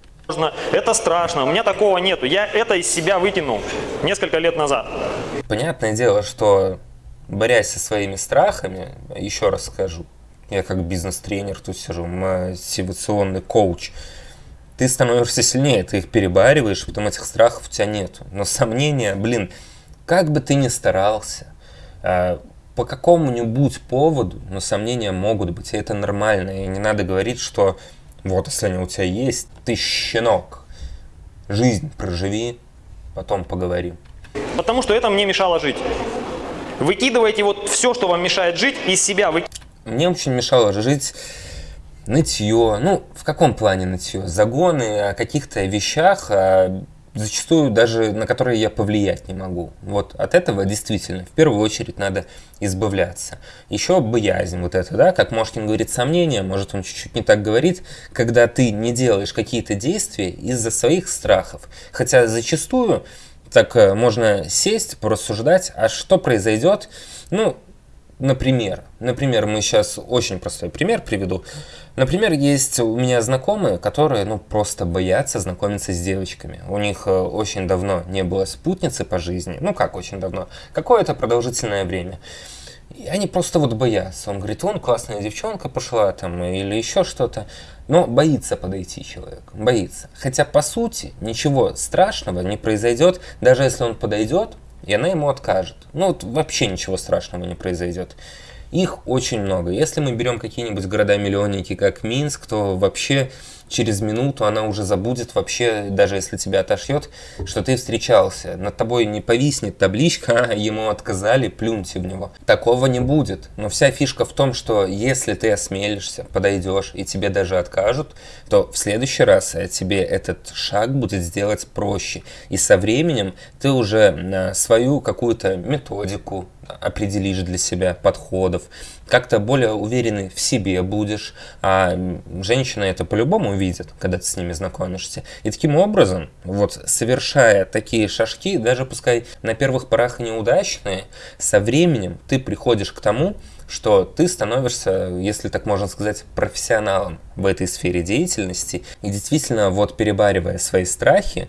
Это страшно, у меня такого нету. Я это из себя выкинул несколько лет назад. Понятное дело, что борясь со своими страхами, еще раз скажу, я как бизнес-тренер тут сижу, мотивационный коуч, ты становишься сильнее, ты их перебариваешь, потом этих страхов у тебя нет. Но сомнения, блин, как бы ты ни старался, а, по какому-нибудь поводу, но сомнения могут быть, и это нормально, и не надо говорить, что вот, если они у тебя есть, ты щенок, жизнь проживи, потом поговорим. Потому что это мне мешало жить. Выкидывайте вот все, что вам мешает жить, из себя. Вы... Мне очень мешало жить нытье. Ну, в каком плане нытье? Загоны о каких-то вещах, о зачастую даже на которые я повлиять не могу. Вот от этого действительно в первую очередь надо избавляться. Еще боязнь вот это, да, как Мошкин говорит, сомнения, может он чуть-чуть не так говорит, когда ты не делаешь какие-то действия из-за своих страхов. Хотя зачастую так э, можно сесть, порассуждать, а что произойдет, ну, Например, например, мы сейчас очень простой пример приведу. Например, есть у меня знакомые, которые ну просто боятся знакомиться с девочками. У них э, очень давно не было спутницы по жизни. Ну как очень давно? Какое-то продолжительное время. И они просто вот боятся. Он говорит, он классная девчонка пошла там или еще что-то. Но боится подойти человек, боится. Хотя по сути ничего страшного не произойдет, даже если он подойдет, и она ему откажет. Ну вот вообще ничего страшного не произойдет. Их очень много. Если мы берем какие-нибудь города-миллионники, как Минск, то вообще через минуту она уже забудет вообще, даже если тебя отошьет, что ты встречался. Над тобой не повиснет табличка, а ему отказали, плюньте в него. Такого не будет. Но вся фишка в том, что если ты осмелишься, подойдешь и тебе даже откажут, то в следующий раз э, тебе этот шаг будет сделать проще. И со временем ты уже свою какую-то методику, определишь для себя подходов, как-то более уверенный в себе будешь, а женщины это по-любому видят, когда ты с ними знакомишься. И таким образом, вот совершая такие шажки, даже пускай на первых порах неудачные, со временем ты приходишь к тому, что ты становишься, если так можно сказать, профессионалом в этой сфере деятельности. И действительно, вот перебаривая свои страхи,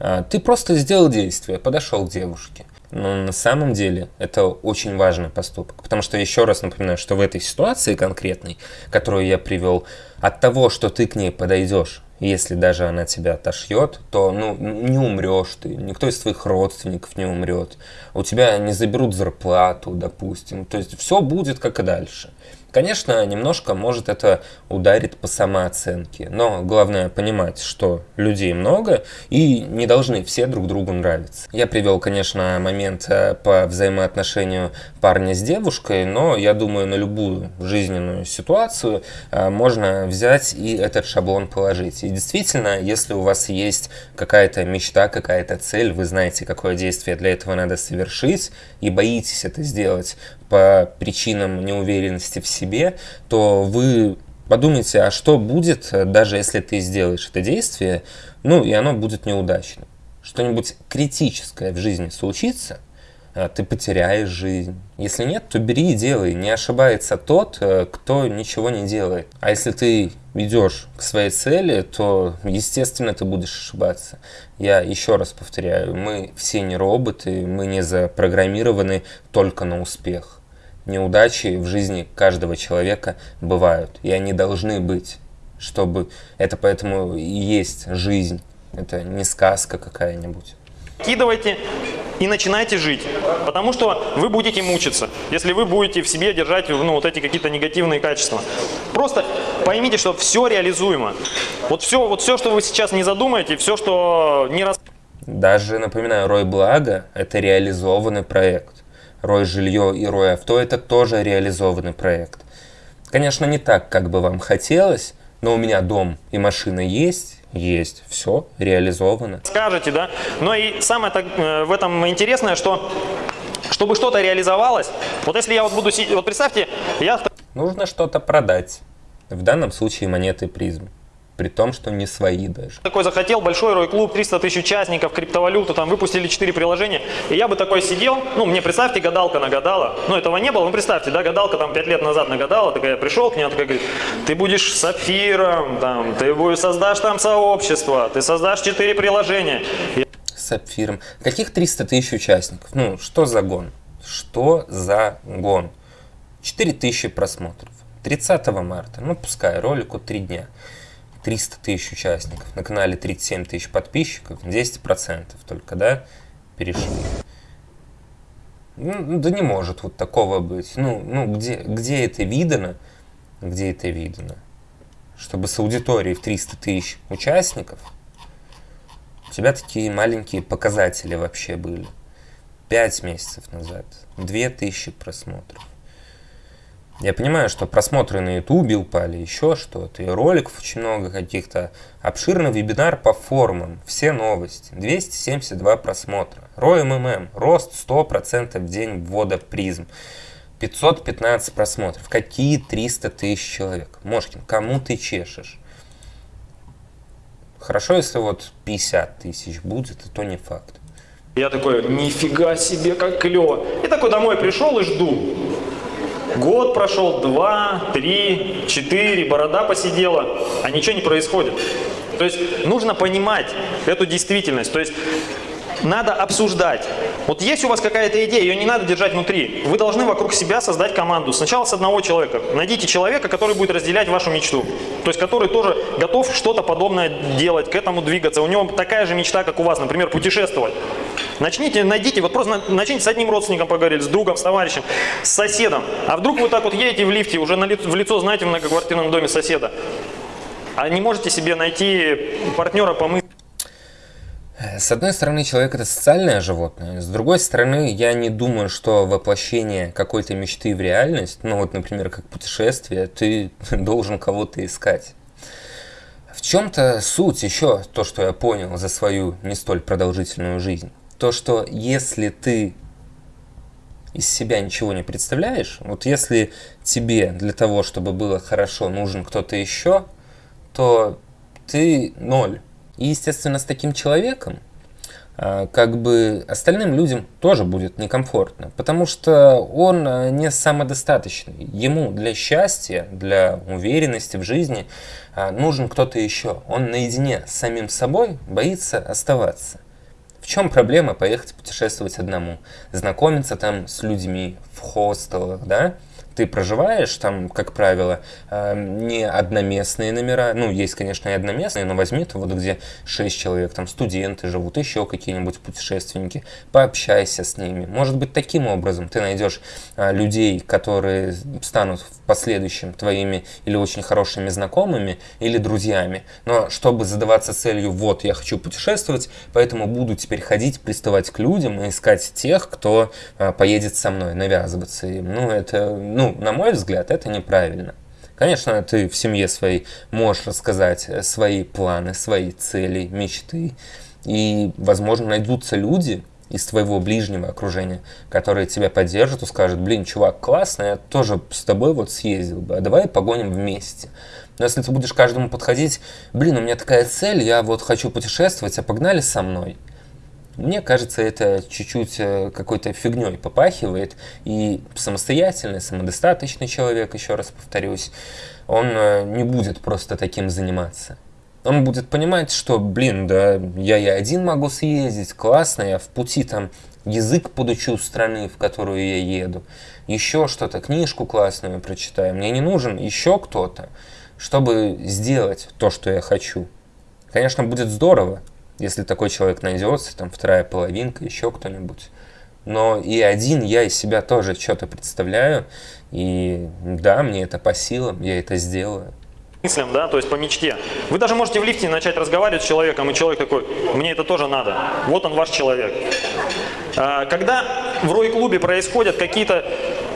а, ты просто сделал действие, подошел к девушке. Но на самом деле это очень важный поступок. Потому что, еще раз напоминаю, что в этой ситуации конкретной, которую я привел, от того, что ты к ней подойдешь, если даже она тебя отошьет, то ну, не умрешь ты, никто из твоих родственников не умрет, у тебя не заберут зарплату, допустим. То есть все будет как и дальше. Конечно, немножко может это ударить по самооценке, но главное понимать, что людей много и не должны все друг другу нравиться. Я привел, конечно, момент э, по взаимоотношению парня с девушкой, но я думаю, на любую жизненную ситуацию э, можно взять и этот шаблон положить. И действительно, если у вас есть какая-то мечта, какая-то цель, вы знаете, какое действие для этого надо совершить, и боитесь это сделать, по причинам неуверенности в себе, то вы подумайте, а что будет, даже если ты сделаешь это действие, ну и оно будет неудачным. Что-нибудь критическое в жизни случится, а, ты потеряешь жизнь. Если нет, то бери и делай. Не ошибается тот, э, кто ничего не делает. А если ты идешь к своей цели, то, естественно, ты будешь ошибаться. Я еще раз повторяю, мы все не роботы, мы не запрограммированы только на успех. Неудачи в жизни каждого человека бывают, и они должны быть, чтобы это поэтому и есть жизнь. Это не сказка какая-нибудь. Кидывайте и начинайте жить. Потому что вы будете мучиться, если вы будете в себе держать ну, вот эти какие-то негативные качества. Просто поймите, что все реализуемо. Вот все, вот все, что вы сейчас не задумаете, все, что не раз... Даже, напоминаю, Рой Благо – это реализованный проект. Рой Жилье и Рой Авто – это тоже реализованный проект. Конечно, не так, как бы вам хотелось, но у меня дом и машина есть, есть, все реализовано. Скажете, да? Но и самое так, э, в этом интересное, что чтобы что-то реализовалось, вот если я вот буду, вот представьте, я... Нужно что-то продать. В данном случае монеты призм при том, что не свои даже. Такой захотел, большой рой клуб, 300 тысяч участников, криптовалюту, там выпустили 4 приложения, и я бы такой сидел, ну, мне представьте, гадалка нагадала, ну, этого не было, ну, представьте, да, гадалка там 5 лет назад нагадала, такая, я пришел к ней, она такая говорит, ты будешь сапфиром, там, ты будешь, создашь там сообщество, ты создашь 4 приложения. Сапфиром. Каких 300 тысяч участников? Ну, что за гон? Что за гон? 4 тысячи просмотров. 30 марта, ну пускай, ролику 3 дня. 300 тысяч участников, на канале 37 тысяч подписчиков, 10% только, да, перешли. Ну, да не может вот такого быть. Ну, ну где, где это видано? Где это видно? Чтобы с аудиторией в 300 тысяч участников у тебя такие маленькие показатели вообще были. 5 месяцев назад. 2000 просмотров. Я понимаю, что просмотры на ютубе упали, еще что-то, и роликов очень много каких-то. Обширный вебинар по формам, все новости, 272 просмотра. ROI МММ, рост 100% в день ввода призм. 515 просмотров. Какие 300 тысяч человек? Мошкин, кому ты чешешь? Хорошо, если вот 50 тысяч будет, и то не факт. Я такой, нифига себе, как клево. И такой домой пришел и жду. Год прошел, два, три, четыре, борода посидела, а ничего не происходит. То есть нужно понимать эту действительность. То есть надо обсуждать. Вот есть у вас какая-то идея, ее не надо держать внутри. Вы должны вокруг себя создать команду. Сначала с одного человека. Найдите человека, который будет разделять вашу мечту. То есть который тоже готов что-то подобное делать, к этому двигаться. У него такая же мечта, как у вас, например, путешествовать. Начните, найдите, вот просто начните с одним родственником поговорить, с другом, с товарищем, с соседом. А вдруг вы так вот едете в лифте, уже на ли, в лицо знаете в многоквартирном доме соседа, а не можете себе найти партнера по мысли. С одной стороны, человек это социальное животное, с другой стороны, я не думаю, что воплощение какой-то мечты в реальность, ну вот, например, как путешествие, ты *laughs* должен кого-то искать. В чем-то суть еще, то, что я понял за свою не столь продолжительную жизнь то, что если ты из себя ничего не представляешь, вот если тебе для того, чтобы было хорошо, нужен кто-то еще, то ты ноль. И, естественно, с таким человеком, а, как бы остальным людям тоже будет некомфортно, потому что он а, не самодостаточный. Ему для счастья, для уверенности в жизни а, нужен кто-то еще. Он наедине с самим собой боится оставаться. Чем проблема поехать путешествовать одному? Знакомиться там с людьми в хостелах, да? ты проживаешь, там, как правило, э, не одноместные номера, ну, есть, конечно, и одноместные, но возьми то вот где 6 человек, там студенты живут, еще какие-нибудь путешественники, пообщайся с ними. Может быть, таким образом ты найдешь э, людей, которые станут в последующем твоими или очень хорошими знакомыми, или друзьями. Но чтобы задаваться целью, вот, я хочу путешествовать, поэтому буду теперь ходить, приставать к людям и искать тех, кто э, поедет со мной, навязываться им. Ну, это, ну, на мой взгляд, это неправильно. Конечно, ты в семье своей можешь рассказать э, свои планы, свои цели, мечты. И, возможно, найдутся люди из твоего ближнего окружения, которые тебя поддержат и скажут, блин, чувак, классно, я тоже с тобой вот съездил бы, а давай погоним вместе. Но если ты будешь каждому подходить, блин, у меня такая цель, я вот хочу путешествовать, а погнали со мной. Мне кажется, это чуть-чуть э, какой-то фигней попахивает, и самостоятельный, самодостаточный человек, еще раз повторюсь, он э, не будет просто таким заниматься. Он будет понимать, что, блин, да, я и один могу съездить, классно, я в пути там язык подучу страны, в которую я еду, еще что-то, книжку классную прочитаю. Мне не нужен еще кто-то, чтобы сделать то, что я хочу. Конечно, будет здорово, если такой человек найдется, там вторая половинка, еще кто-нибудь. Но и один я из себя тоже что-то представляю, и да, мне это по силам, я это сделаю. Мыслям, да, то есть по мечте. Вы даже можете в лифте начать разговаривать с человеком, и человек такой, мне это тоже надо, вот он ваш человек. А, когда в Рой-клубе происходят какие-то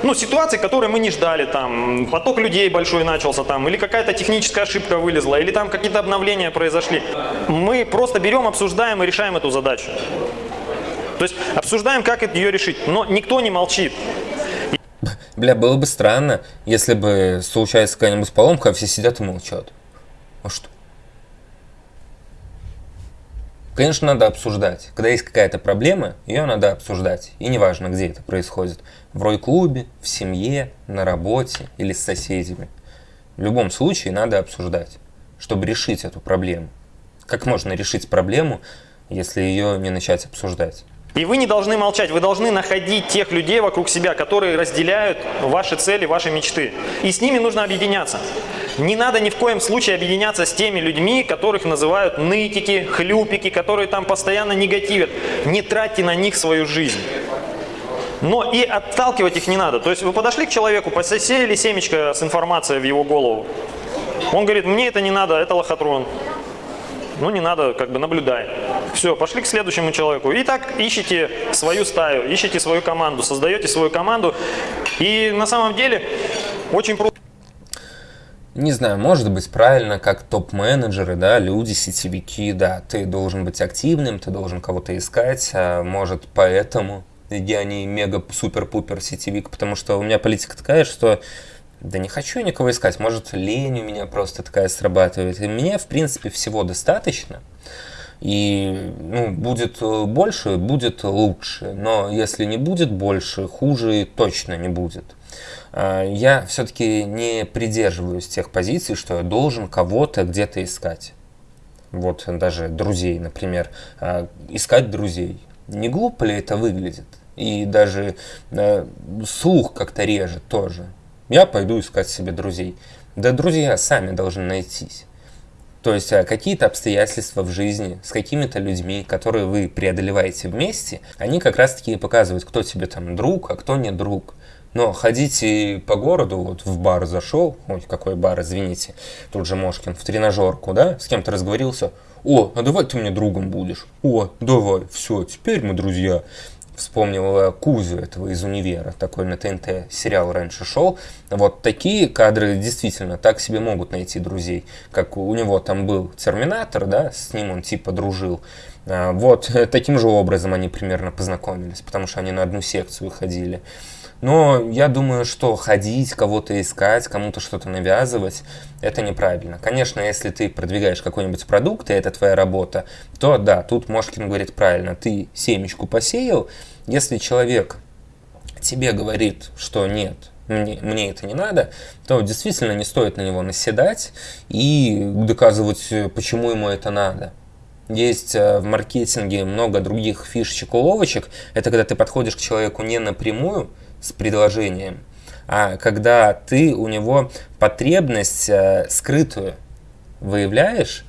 ну, ситуации, которые мы не ждали, там, поток людей большой начался, там, или какая-то техническая ошибка вылезла, или там какие-то обновления произошли. Мы просто берем, обсуждаем и решаем эту задачу. То есть обсуждаем, как ее решить, но никто не молчит. *laughs* Бля, было бы странно, если бы случается какая-нибудь поломка, а все сидят и молчат. А что? Конечно, надо обсуждать. Когда есть какая-то проблема, ее надо обсуждать. И неважно, где это происходит. В рой-клубе, в семье, на работе или с соседями. В любом случае надо обсуждать, чтобы решить эту проблему. Как можно решить проблему, если ее не начать обсуждать? И вы не должны молчать, вы должны находить тех людей вокруг себя, которые разделяют ваши цели, ваши мечты. И с ними нужно объединяться. Не надо ни в коем случае объединяться с теми людьми, которых называют нытики, хлюпики, которые там постоянно негативят. Не тратьте на них свою жизнь. Но и отталкивать их не надо. То есть вы подошли к человеку, посеяли семечко с информацией в его голову. Он говорит, мне это не надо, это лохотрон. Ну не надо, как бы наблюдай. Все, пошли к следующему человеку. И так ищите свою стаю, ищите свою команду, создаете свою команду. И на самом деле очень просто. Не знаю, может быть правильно, как топ-менеджеры, да, люди, сетевики, да, ты должен быть активным, ты должен кого-то искать, а может поэтому я не мега-супер-пупер сетевик, потому что у меня политика такая, что да не хочу я никого искать, может лень у меня просто такая срабатывает, и мне, в принципе, всего достаточно, и ну, будет больше, будет лучше, но если не будет больше, хуже точно не будет. А, я все-таки не придерживаюсь тех позиций, что я должен кого-то где-то искать. Вот даже друзей, например, а, искать друзей. Не глупо ли это выглядит? И даже э, слух как-то режет тоже. Я пойду искать себе друзей. Да друзья сами должны найтись. То есть какие-то обстоятельства в жизни с какими-то людьми, которые вы преодолеваете вместе, они как раз-таки показывают, кто тебе там друг, а кто не друг. Но ходите по городу, вот в бар зашел, ой, какой бар, извините, тут же Мошкин, в тренажерку, да, с кем-то разговорился, о, а давай ты мне другом будешь, о, давай, все, теперь мы друзья. Вспомнил Кузю этого из универа, такой на ТНТ сериал раньше шел. Вот такие кадры действительно так себе могут найти друзей. Как у него там был Терминатор, да, с ним он типа дружил. А, вот таким же образом они примерно познакомились, потому что они на одну секцию ходили. Но я думаю, что ходить, кого-то искать, кому-то что-то навязывать, это неправильно. Конечно, если ты продвигаешь какой-нибудь продукт, и это твоя работа, то да, тут Мошкин говорит правильно, ты семечку посеял, если человек тебе говорит, что нет, мне, мне это не надо, то действительно не стоит на него наседать и доказывать, почему ему это надо. Есть э, в маркетинге много других фишечек, уловочек. Это когда ты подходишь к человеку не напрямую, с предложением, а когда ты у него потребность э, скрытую выявляешь,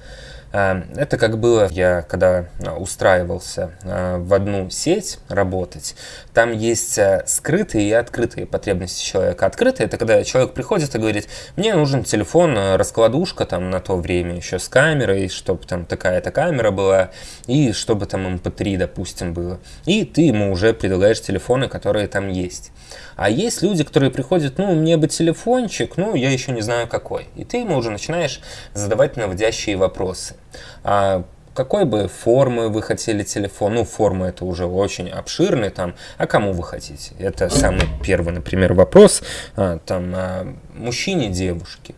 э, это как было, я когда устраивался э, в одну сеть работать, там есть скрытые и открытые потребности человека. Открытые – это когда человек приходит и говорит, мне нужен телефон, раскладушка там на то время еще с камерой, чтобы там такая-то камера была, и чтобы там MP3, эм допустим, было. И ты ему уже предлагаешь телефоны, которые там есть. А есть люди, которые приходят, ну, мне бы телефончик, ну, я еще не знаю какой. И ты ему уже начинаешь задавать наводящие вопросы. А какой бы формы вы хотели телефон? Ну, форма это уже очень обширный там. А кому вы хотите? Это самый первый, например, вопрос. А, там, а, мужчине, девушке.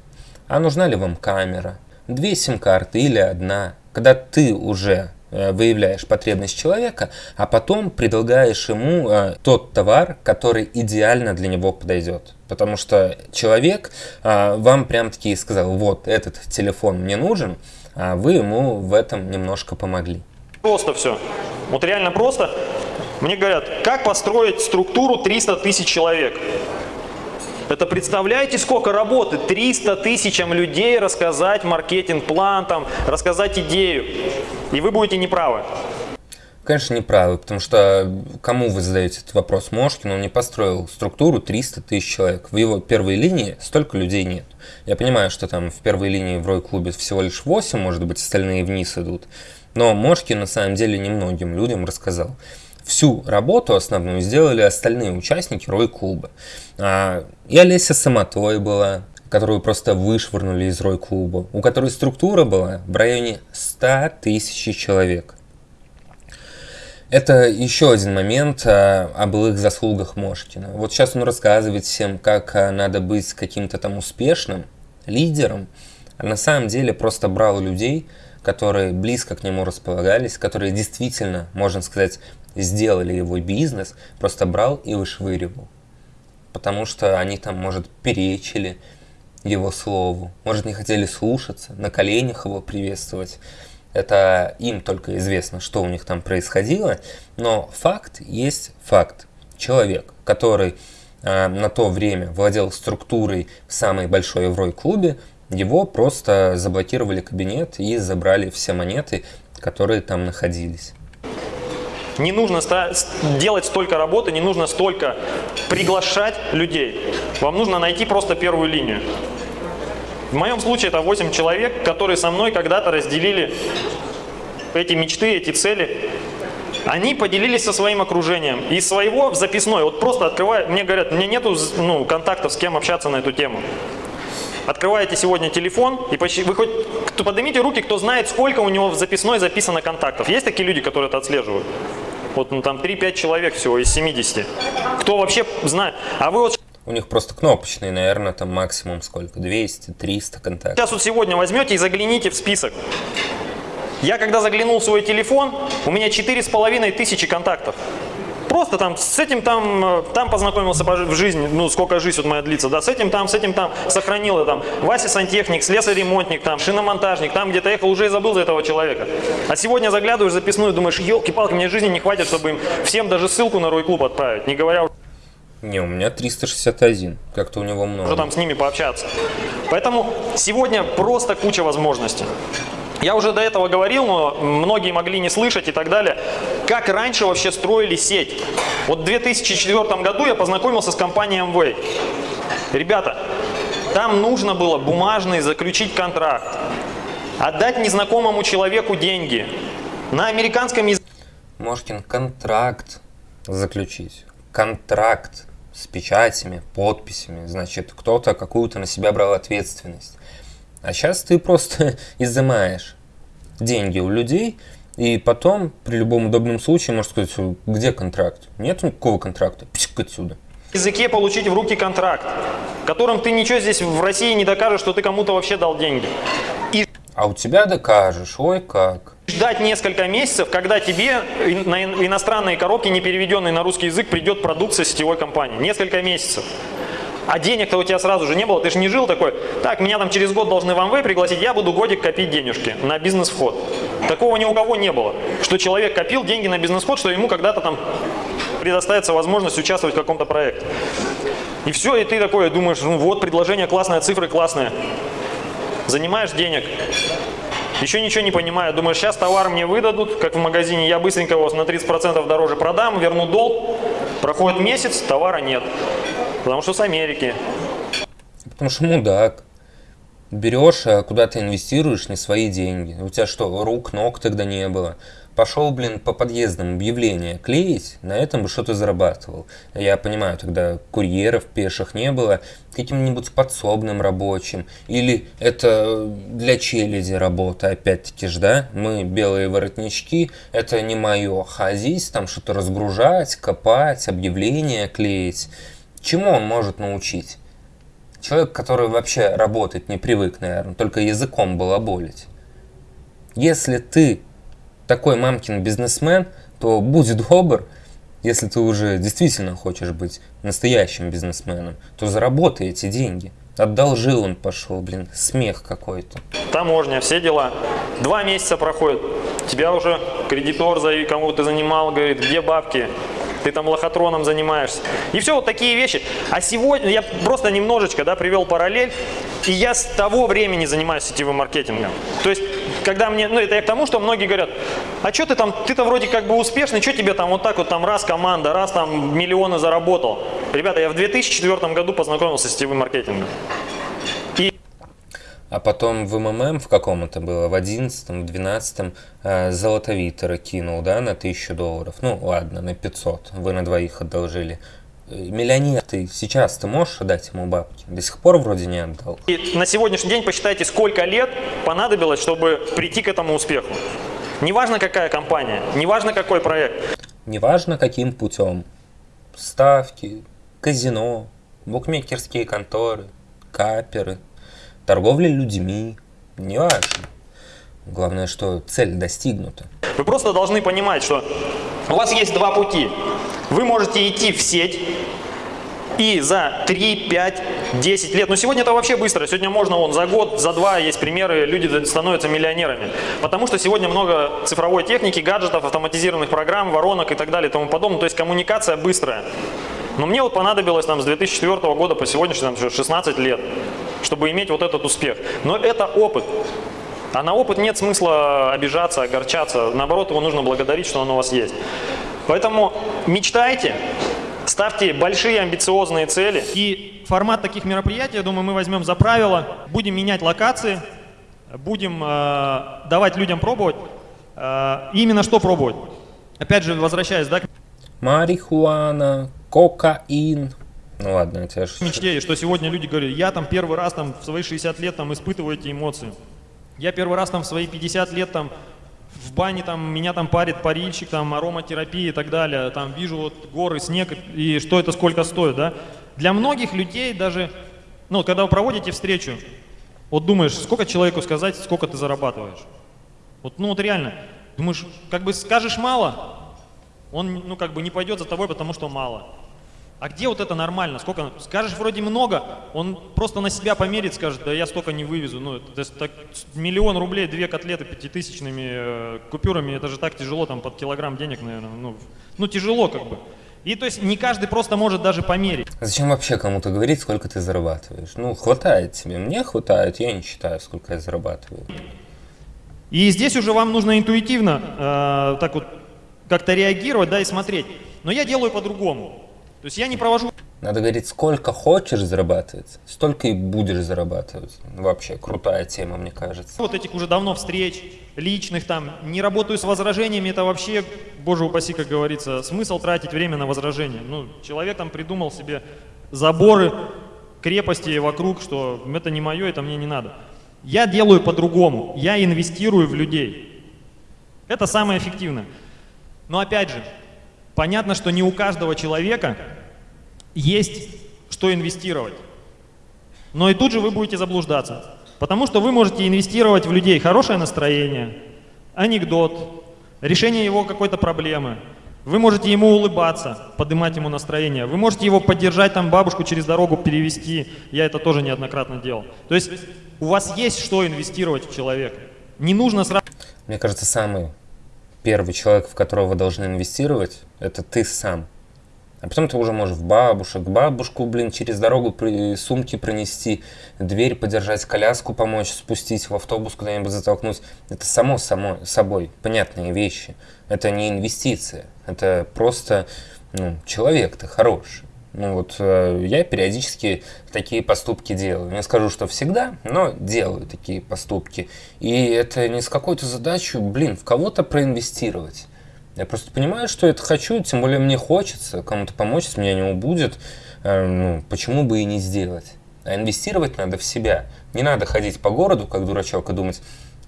А нужна ли вам камера? Две сим-карты или одна? Когда ты уже э, выявляешь потребность человека, а потом предлагаешь ему э, тот товар, который идеально для него подойдет. Потому что человек э, вам прям таки сказал, вот этот телефон мне нужен, а вы ему в этом немножко помогли. Просто все. Вот реально просто. Мне говорят, как построить структуру 300 тысяч человек? Это представляете, сколько работы? 300 тысячам людей рассказать маркетинг-план, там, рассказать идею. И вы будете неправы. Конечно, неправы, потому что кому вы задаете этот вопрос? Мошкин, он не построил структуру 300 тысяч человек. В его первой линии столько людей нет. Я понимаю, что там в первой линии в Рой-клубе всего лишь 8, может быть, остальные вниз идут. Но Мошкин на самом деле немногим людям рассказал всю работу основную сделали остальные участники Рой-клуба. А, и Олеся Самотой была, которую просто вышвырнули из Рой-клуба, у которой структура была в районе 100 тысяч человек. Это еще один момент а, о былых заслугах Мошкина. Вот сейчас он рассказывает всем, как а, надо быть каким-то там успешным лидером, а на самом деле просто брал людей, которые близко к нему располагались, которые действительно, можно сказать, сделали его бизнес, просто брал и вышвыривал. Потому что они там, может, перечили его слову, может, не хотели слушаться, на коленях его приветствовать. Это им только известно, что у них там происходило, но факт есть факт. Человек, который э, на то время владел структурой в самой большой Еврой-клубе, его просто заблокировали кабинет и забрали все монеты, которые там находились. Не нужно делать столько работы, не нужно столько приглашать людей. Вам нужно найти просто первую линию. В моем случае это 8 человек, которые со мной когда-то разделили эти мечты, эти цели. Они поделились со своим окружением. И своего в записной, вот просто открываю, мне говорят, мне нету ну, контактов, с кем общаться на эту тему. Открываете сегодня телефон и почти, вы хоть поднимите руки, кто знает, сколько у него в записной записано контактов. Есть такие люди, которые это отслеживают? Вот ну, там 3-5 человек всего из 70. Кто вообще знает? А вы вот... У них просто кнопочные, наверное, там максимум сколько? 200, 300 контактов. Сейчас вот сегодня возьмете и загляните в список. Я когда заглянул в свой телефон, у меня 4,5 тысячи контактов. Просто там с этим там, э, там познакомился в жизни, ну сколько жизнь вот моя длится, да, с этим там, с этим там, сохранила там, Вася сантехник, слесарь-ремонтник, там, шиномонтажник, там где-то ехал, уже и забыл за этого человека. А сегодня заглядываешь записную, думаешь, елки-палки, мне жизни не хватит, чтобы им всем даже ссылку на Рой-клуб отправить, не говоря не, у меня 361, как-то у него много. Уже там с ними пообщаться. Поэтому сегодня просто куча возможностей. Я уже до этого говорил, но многие могли не слышать и так далее. Как раньше вообще строили сеть? Вот в 2004 году я познакомился с компанией Amway. Ребята, там нужно было бумажный заключить контракт, отдать незнакомому человеку деньги. На американском языке... Мошкин, контракт заключить. Контракт с печатями, подписями. Значит, кто-то какую-то на себя брал ответственность. А сейчас ты просто *laughs* изымаешь деньги у людей, и потом, при любом удобном случае, можешь сказать, где контракт? Нет никакого контракта, писк отсюда. В языке получить в руки контракт, которым ты ничего здесь в России не докажешь, что ты кому-то вообще дал деньги. И... А у тебя докажешь, ой как. Ждать несколько месяцев, когда тебе на иностранные коробки, не переведенные на русский язык, придет продукция сетевой компании. Несколько месяцев. А денег-то у тебя сразу же не было, ты же не жил такой, так, меня там через год должны в МВ пригласить, я буду годик копить денежки на бизнес-вход. Такого ни у кого не было, что человек копил деньги на бизнес-вход, что ему когда-то там предоставится возможность участвовать в каком-то проекте. И все, и ты такой думаешь, ну вот, предложение классное, цифры классные. Занимаешь денег, еще ничего не понимаю, думаешь, сейчас товар мне выдадут, как в магазине, я быстренько его на 30% дороже продам, верну долг, проходит месяц, товара нет. Потому что с Америки. Потому что мудак. Берешь, а куда ты инвестируешь не свои деньги. У тебя что, рук, ног тогда не было? Пошел, блин, по подъездам объявления клеить, на этом бы что-то зарабатывал. Я понимаю, тогда курьеров пеших не было, каким-нибудь подсобным рабочим. Или это для челяди работа, опять-таки ж, да? Мы белые воротнички, это не мое. Ходить, там что-то разгружать, копать, объявления клеить. Чему он может научить? Человек, который вообще работать не привык, наверное, только языком балаболить. Если ты такой мамкин бизнесмен, то будь добр, если ты уже действительно хочешь быть настоящим бизнесменом, то заработай эти деньги. Одолжил он пошел, блин, смех какой-то. Таможня, все дела. Два месяца проходит, тебя уже кредитор, за кому ты занимал, говорит, где бабки? Ты там лохотроном занимаешься. И все, вот такие вещи. А сегодня я просто немножечко да, привел параллель, и я с того времени занимаюсь сетевым маркетингом. То есть когда мне, ну это я к тому, что многие говорят, а что ты там, ты-то вроде как бы успешный, что тебе там вот так вот там раз команда, раз там миллионы заработал. Ребята, я в 2004 году познакомился с сетевым маркетингом. А потом в МММ в каком это было, в 11 в 12 э, Золотовитера кинул, да, на 1000 долларов. Ну, ладно, на 500, вы на двоих одолжили. Миллионер ты сейчас, ты можешь отдать ему бабки? До сих пор вроде не отдал. И на сегодняшний день посчитайте, сколько лет понадобилось, чтобы прийти к этому успеху. Неважно, какая компания, неважно, какой проект. Неважно, каким путем. Ставки, казино, букмекерские конторы, каперы, торговля людьми, неважно. Главное, что цель достигнута. Вы просто должны понимать, что у вас есть два пути. Вы можете идти в сеть и за 3, 5, 10 лет, но сегодня это вообще быстро, сегодня можно вон за год, за два есть примеры, люди становятся миллионерами. Потому что сегодня много цифровой техники, гаджетов, автоматизированных программ, воронок и так далее и тому подобное, то есть коммуникация быстрая. Но мне вот понадобилось там с 2004 года по сегодняшний там, 16 лет, чтобы иметь вот этот успех. Но это опыт. А на опыт нет смысла обижаться, огорчаться. Наоборот, его нужно благодарить, что он у вас есть. Поэтому мечтайте, ставьте большие амбициозные цели. И формат таких мероприятий, я думаю, мы возьмем за правило. Будем менять локации, будем э, давать людям пробовать. Э, именно что пробовать? Опять же, возвращаясь, да? Марихуана, кокаин. Ну ладно, это ж... Мечте, что сегодня люди говорят, я там первый раз там в свои 60 лет там испытываю эти эмоции. Я первый раз там в свои 50 лет там в бане там меня там парит парильщик, там ароматерапия и так далее, там вижу вот горы, снег и что это сколько стоит, да. Для многих людей даже, ну, когда вы проводите встречу, вот думаешь, сколько человеку сказать, сколько ты зарабатываешь. Вот, ну вот реально, думаешь, как бы скажешь мало, он, ну, как бы не пойдет за тобой, потому что мало. А где вот это нормально? Сколько? Скажешь вроде много, он просто на себя померит, скажет, да я столько не вывезу. Ну, это, так, миллион рублей, две котлеты пятитысячными э, купюрами, это же так тяжело, там под килограмм денег, наверное. Ну, ну тяжело как бы. И то есть не каждый просто может даже померить. А зачем вообще кому-то говорить, сколько ты зарабатываешь? Ну, хватает тебе. Мне хватает, я не считаю, сколько я зарабатываю. И здесь уже вам нужно интуитивно э, так вот как-то реагировать, да, и смотреть. Но я делаю по-другому. То есть я не провожу... Надо говорить, сколько хочешь зарабатывать, столько и будешь зарабатывать. Вообще, крутая тема, мне кажется. Вот этих уже давно встреч, личных там, не работаю с возражениями, это вообще, боже упаси, как говорится, смысл тратить время на возражения. Ну, человек там придумал себе заборы, крепости вокруг, что это не мое, это мне не надо. Я делаю по-другому, я инвестирую в людей. Это самое эффективное. Но опять же, Понятно, что не у каждого человека есть что инвестировать. Но и тут же вы будете заблуждаться. Потому что вы можете инвестировать в людей хорошее настроение, анекдот, решение его какой-то проблемы. Вы можете ему улыбаться, поднимать ему настроение. Вы можете его поддержать, там бабушку через дорогу перевести. Я это тоже неоднократно делал. То есть у вас есть что инвестировать в человека. Не нужно сразу... Мне кажется, самый первый человек, в которого вы должны инвестировать, это ты сам. А потом ты уже можешь в бабушек, бабушку, блин, через дорогу при, сумки пронести, дверь подержать, коляску помочь, спустить в автобус куда-нибудь затолкнуть. Это само, само собой понятные вещи. Это не инвестиция. Это просто ну, человек-то хороший. Ну вот э, я периодически такие поступки делаю. Не скажу, что всегда, но делаю такие поступки. И это не с какой-то задачей, блин, в кого-то проинвестировать. Я просто понимаю, что это хочу, тем более мне хочется кому-то помочь, если меня не убудет, э, ну, почему бы и не сделать. А инвестировать надо в себя. Не надо ходить по городу, как дурачок, и думать,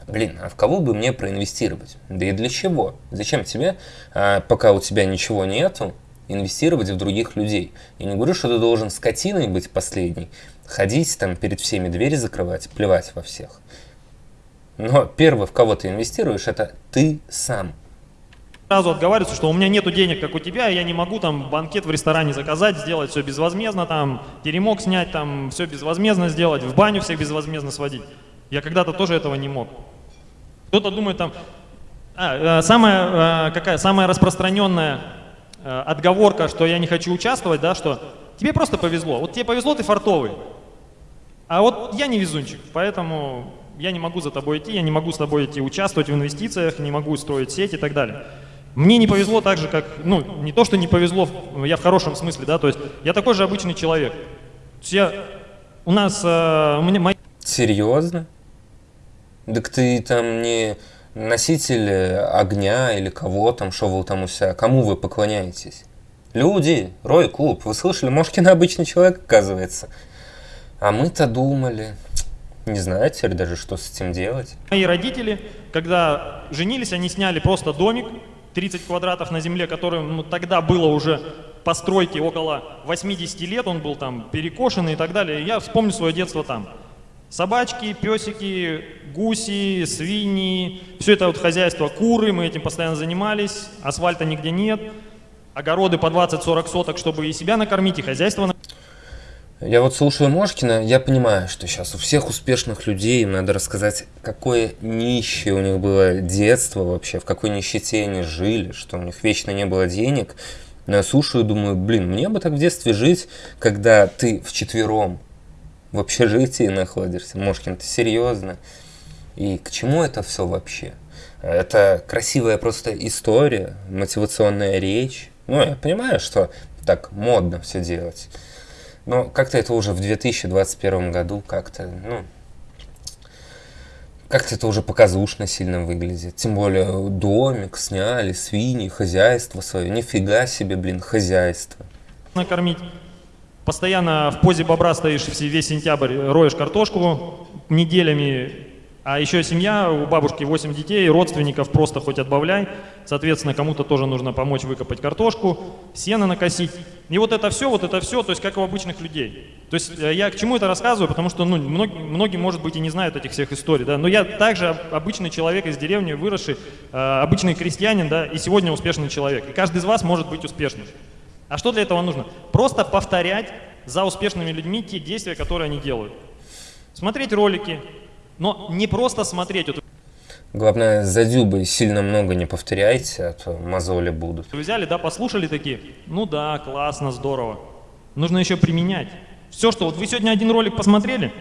блин, а в кого бы мне проинвестировать? Да и для чего? Зачем тебе, а, пока у тебя ничего нету, инвестировать в других людей. Я не говорю, что ты должен скотиной быть последний, ходить там перед всеми двери закрывать, плевать во всех. Но первый, в кого ты инвестируешь, это ты сам. Сразу отговариваются, что у меня нету денег, как у тебя, и я не могу там банкет в ресторане заказать, сделать все безвозмездно, там теремок снять, там все безвозмездно сделать, в баню всех безвозмездно сводить. Я когда-то тоже этого не мог. Кто-то думает там, а, э, самая, э, какая, самая распространенная отговорка, что я не хочу участвовать, да, что тебе просто повезло. Вот тебе повезло, ты фартовый. А вот я не везунчик, поэтому я не могу за тобой идти, я не могу с тобой идти участвовать в инвестициях, не могу строить сеть и так далее. Мне не повезло так же, как, ну, не то, что не повезло, я в хорошем смысле, да, то есть я такой же обычный человек. То есть я, у нас, э, у меня. Серьезно? Так ты там не носитель огня или кого там, что вы там у себя, кому вы поклоняетесь? Люди, Рой Клуб, вы слышали, Мошкин обычный человек, оказывается. А мы-то думали, не знаю теперь даже, что с этим делать. Мои родители, когда женились, они сняли просто домик, 30 квадратов на земле, который ну, тогда было уже постройки около 80 лет, он был там перекошенный и так далее. Я вспомню свое детство там. Собачки, песики, гуси, свиньи, все это вот хозяйство, куры, мы этим постоянно занимались, асфальта нигде нет, огороды по 20-40 соток, чтобы и себя накормить, и хозяйство я вот слушаю Мошкина, я понимаю, что сейчас у всех успешных людей надо рассказать, какое нищее у них было детство вообще, в какой нищете они жили, что у них вечно не было денег. Но я слушаю думаю, блин, мне бы так в детстве жить, когда ты вчетвером в общежитии находишься. Мошкин, ты серьезно? И к чему это все вообще? Это красивая просто история, мотивационная речь. Ну, я понимаю, что так модно все делать. Но как-то это уже в 2021 году как-то, ну, как-то это уже показушно сильно выглядит. Тем более домик сняли, свиньи, хозяйство свое. Нифига себе, блин, хозяйство. Накормить. Постоянно в позе бобра стоишь весь сентябрь, роешь картошку неделями, а еще семья, у бабушки 8 детей, родственников просто хоть отбавляй. Соответственно, кому-то тоже нужно помочь выкопать картошку, сено накосить. И вот это все, вот это все, то есть как у обычных людей. То есть э, я к чему это рассказываю, потому что ну, многие, многие, может быть, и не знают этих всех историй. Да? Но я также обычный человек из деревни, выросший, э, обычный крестьянин, да, и сегодня успешный человек. И каждый из вас может быть успешным. А что для этого нужно? Просто повторять за успешными людьми те действия, которые они делают. Смотреть ролики, но не просто смотреть. Главное, за дюбой сильно много не повторяйте, а то мозоли будут. Вы взяли, да, послушали такие? Ну да, классно, здорово. Нужно еще применять. Все, что вот вы сегодня один ролик посмотрели,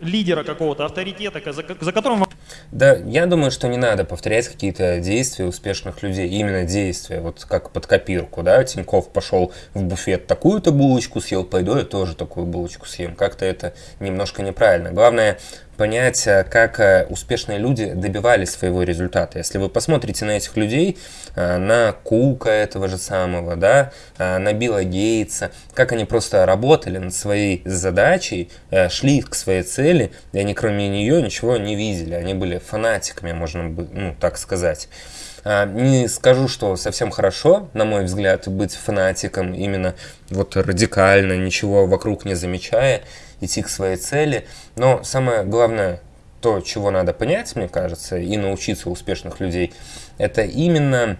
лидера какого-то, авторитета, за, за которым вам... Да, я думаю, что не надо повторять какие-то действия успешных людей, именно действия, вот как под копирку, да, Тиньков пошел в буфет, такую-то булочку съел, пойду я тоже такую булочку съем, как-то это немножко неправильно. Главное, понять, э, как э, успешные люди добивались своего результата. Если вы посмотрите на этих людей, э, на Кука этого же самого, да, на Билла Гейтса, как они просто работали над своей задачей, шли к своей цели, и они кроме нее ничего не видели. Они были фанатиками, можно ну, так сказать. Не скажу, что совсем хорошо, на мой взгляд, быть фанатиком именно вот радикально, ничего вокруг не замечая, идти к своей цели. Но самое главное, то, чего надо понять, мне кажется, и научиться у успешных людей, это именно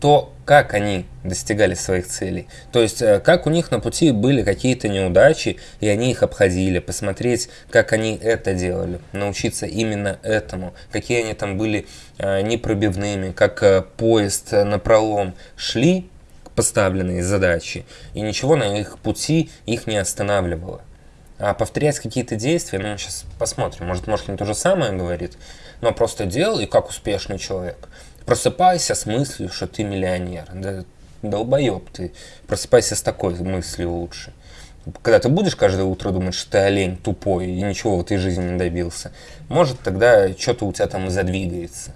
то, как они достигали своих целей. То есть, э, как у них на пути были какие-то неудачи, и они их обходили, посмотреть, как они это делали, научиться именно этому, какие они там были э, непробивными, как э, поезд на пролом шли к поставленной задачи, и ничего на их пути их не останавливало. А повторять какие-то действия, ну, сейчас посмотрим, может, Мошкин то же самое говорит, но просто делай, как успешный человек. Просыпайся с мыслью, что ты миллионер. Да, долбоеб ты. Просыпайся с такой мыслью лучше. Когда ты будешь каждое утро думать, что ты олень тупой и ничего в этой жизни не добился, может тогда что-то у тебя там задвигается.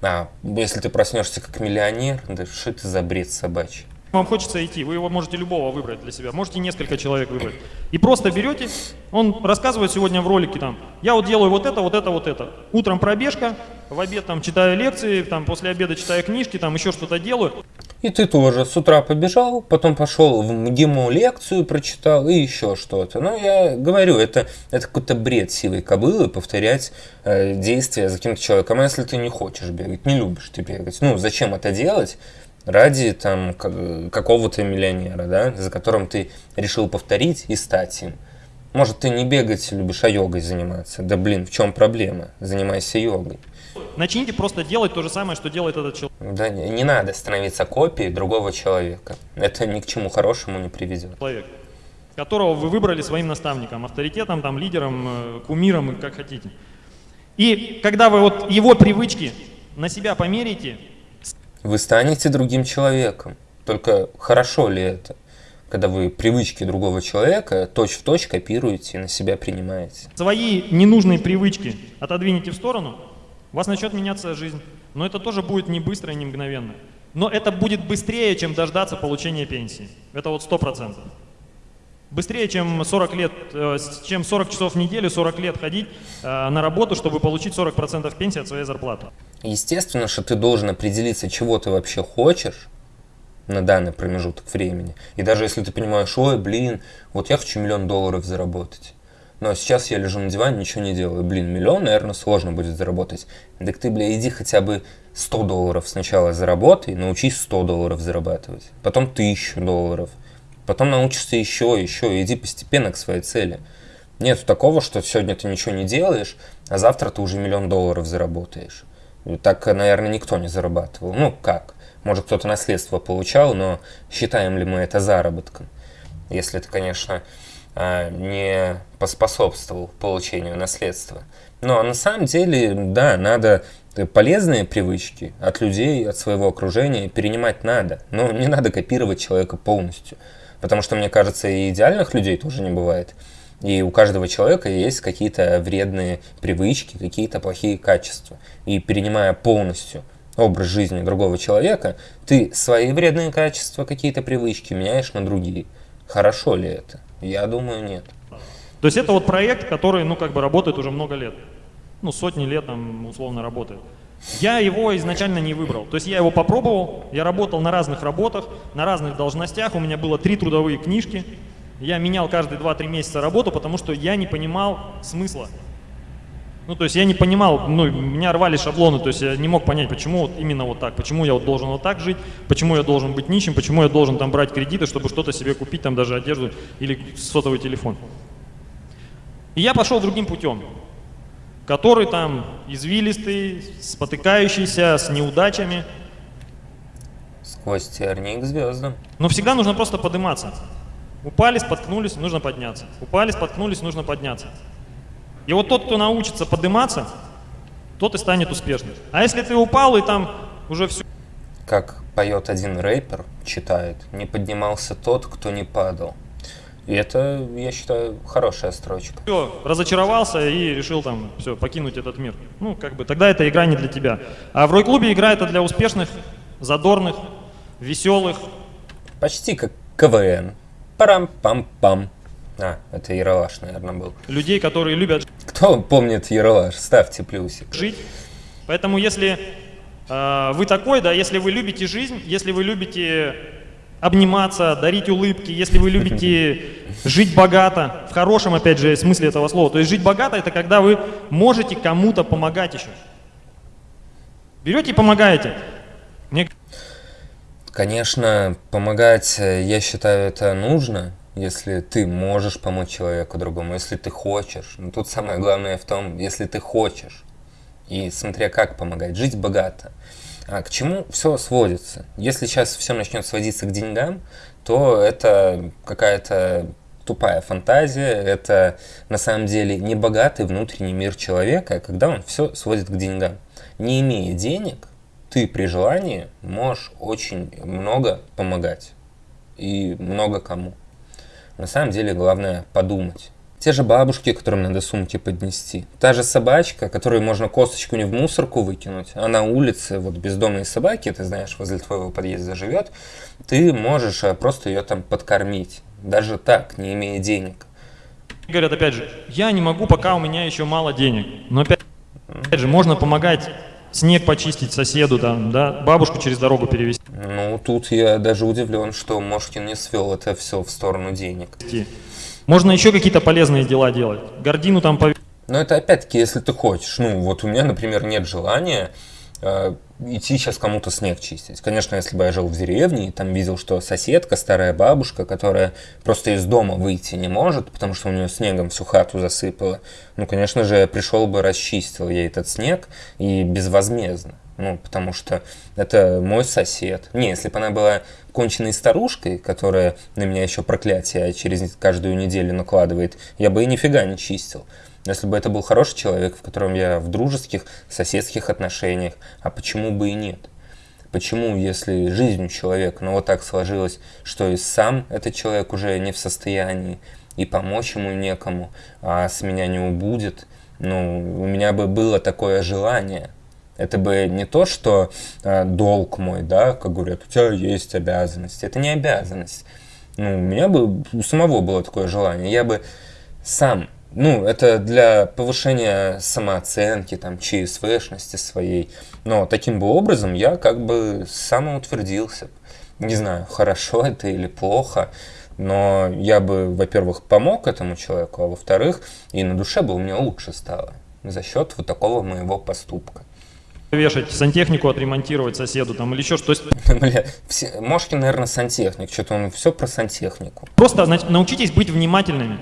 А если ты проснешься как миллионер, да что это за бред собачий? Вам хочется идти, вы его можете любого выбрать для себя, можете несколько человек выбрать. И просто берете, он рассказывает сегодня в ролике там, я вот делаю вот это, вот это, вот это. Утром пробежка, в обед там читаю лекции, там после обеда читаю книжки, там еще что-то делаю. И ты тоже с утра побежал, потом пошел в МГИМО лекцию прочитал и еще что-то. Ну, я говорю, это, это какой-то бред силой кобылы повторять э, действия за каким-то человеком. А если ты не хочешь бегать, не любишь ты бегать, ну, зачем это делать? Ради там какого-то миллионера, да, за которым ты решил повторить и стать им. Может, ты не бегать любишь, а йогой заниматься. Да блин, в чем проблема? Занимайся йогой. Начните просто делать то же самое, что делает этот человек. Да, не, не надо становиться копией другого человека. Это ни к чему хорошему не приведет. Человек, которого вы выбрали своим наставником, авторитетом, там, лидером, э, кумиром, как хотите. И когда вы вот его привычки на себя померите, вы станете другим человеком. Только хорошо ли это? когда вы привычки другого человека точь-в-точь точь копируете и на себя принимаете. Свои ненужные привычки отодвинете в сторону, у вас начнет меняться жизнь. Но это тоже будет не быстро и не мгновенно. Но это будет быстрее, чем дождаться получения пенсии. Это вот сто процентов. Быстрее, чем 40 лет, э, чем 40 часов в неделю, 40 лет ходить э, на работу, чтобы получить 40% пенсии от своей зарплаты. Естественно, что ты должен определиться, чего ты вообще хочешь на данный промежуток времени. И даже если ты понимаешь, ой, блин, вот я хочу миллион долларов заработать. Но сейчас я лежу на диване, ничего не делаю. Блин, миллион, наверное, сложно будет заработать. Так ты, бля, иди хотя бы 100 долларов сначала заработай, научись 100 долларов зарабатывать. Потом 1000 долларов – Потом научишься еще, еще, иди постепенно к своей цели. Нет такого, что сегодня ты ничего не делаешь, а завтра ты уже миллион долларов заработаешь. Так, наверное, никто не зарабатывал. Ну, как? Может, кто-то наследство получал, но считаем ли мы это заработком? Если ты, конечно, а, не поспособствовал получению наследства. Но на самом деле, да, надо полезные привычки от людей, от своего окружения перенимать надо. Но не надо копировать человека полностью. Потому что, мне кажется, и идеальных людей тоже не бывает. И у каждого человека есть какие-то вредные привычки, какие-то плохие качества. И перенимая полностью образ жизни другого человека, ты свои вредные качества, какие-то привычки меняешь на другие. Хорошо ли это? Я думаю, нет. То есть это вот проект, который, ну, как бы работает уже много лет. Ну, сотни лет там условно работает. Я его изначально не выбрал. То есть я его попробовал, я работал на разных работах, на разных должностях, у меня было три трудовые книжки. Я менял каждые 2-3 месяца работу, потому что я не понимал смысла. Ну, то есть я не понимал, ну, меня рвали шаблоны, то есть я не мог понять, почему вот именно вот так, почему я вот должен вот так жить, почему я должен быть нищим, почему я должен там брать кредиты, чтобы что-то себе купить, там даже одежду или сотовый телефон. И я пошел другим путем который там извилистый, спотыкающийся, с неудачами. Сквозь тернии к звездам. Но всегда нужно просто подниматься. Упали, споткнулись, нужно подняться. Упали, споткнулись, нужно подняться. И вот тот, кто научится подниматься, тот и станет успешным. А если ты упал и там уже все... Как поет один рэпер, читает, не поднимался тот, кто не падал. И это, я считаю, хорошая строчка. Все, разочаровался и решил там все, покинуть этот мир. Ну, как бы, тогда эта игра не для тебя. А в Рой-клубе игра это для успешных, задорных, веселых. Почти как КВН. Парам-пам-пам. А, это Яралаш, наверное, был. Людей, которые любят... Кто помнит Яралаш? Ставьте плюсик. Жить. Поэтому если э, вы такой, да, если вы любите жизнь, если вы любите обниматься, дарить улыбки, если вы любите жить богато, в хорошем, опять же, смысле этого слова. То есть жить богато – это когда вы можете кому-то помогать еще. Берете и помогаете. Мне... Конечно, помогать, э, я считаю, это нужно, если ты можешь помочь человеку другому, если ты хочешь. Но тут самое главное в том, если ты хочешь. И смотря как помогать, жить богато. А к чему все сводится? Если сейчас все начнет сводиться к деньгам, то это какая-то тупая фантазия, это на самом деле не богатый внутренний мир человека, когда он все сводит к деньгам. Не имея денег, ты при желании можешь очень много помогать и много кому. На самом деле главное подумать. Те же бабушки, которым надо сумки поднести. Та же собачка, которую можно косточку не в мусорку выкинуть, а на улице, вот бездомные собаки, ты знаешь, возле твоего подъезда живет, ты можешь э, просто ее там подкормить. Даже так, не имея денег. Говорят, опять же, я не могу, пока у меня еще мало денег. Но опять, опять же, можно помогать снег почистить соседу, там, да, бабушку через дорогу перевести. Ну, тут я даже удивлен, что Мошкин не свел это все в сторону денег. Можно еще какие-то полезные дела делать. Гордину там повесить. Но это опять-таки, если ты хочешь. Ну, вот у меня, например, нет желания э, идти сейчас кому-то снег чистить. Конечно, если бы я жил в деревне и там видел, что соседка, старая бабушка, которая просто из дома выйти не может, потому что у нее снегом всю хату засыпало, ну, конечно же, я пришел бы, расчистил ей этот снег и безвозмездно. Ну, потому что это мой сосед. Не, если бы она была конченной старушкой, которая на меня еще проклятие через каждую неделю накладывает, я бы и нифига не чистил. Если бы это был хороший человек, в котором я в дружеских, соседских отношениях, а почему бы и нет? Почему, если жизнь человека, ну вот так сложилось, что и сам этот человек уже не в состоянии, и помочь ему некому, а с меня не убудет, ну, у меня бы было такое желание. Это бы не то, что э, долг мой, да, как говорят, у тебя есть обязанность. Это не обязанность. Ну, у меня бы у самого было такое желание. Я бы сам ну, это для повышения самооценки, там, ЧСВшности своей. Но таким бы образом я как бы самоутвердился. Не знаю, хорошо это или плохо, но я бы, во-первых, помог этому человеку, а во-вторых, и на душе бы у меня лучше стало за счет вот такого моего поступка. Вешать сантехнику, отремонтировать соседу там или еще что-то. *laughs* Бля, все, Мошкин, наверное, сантехник, что-то он все про сантехнику. Просто научитесь быть внимательными.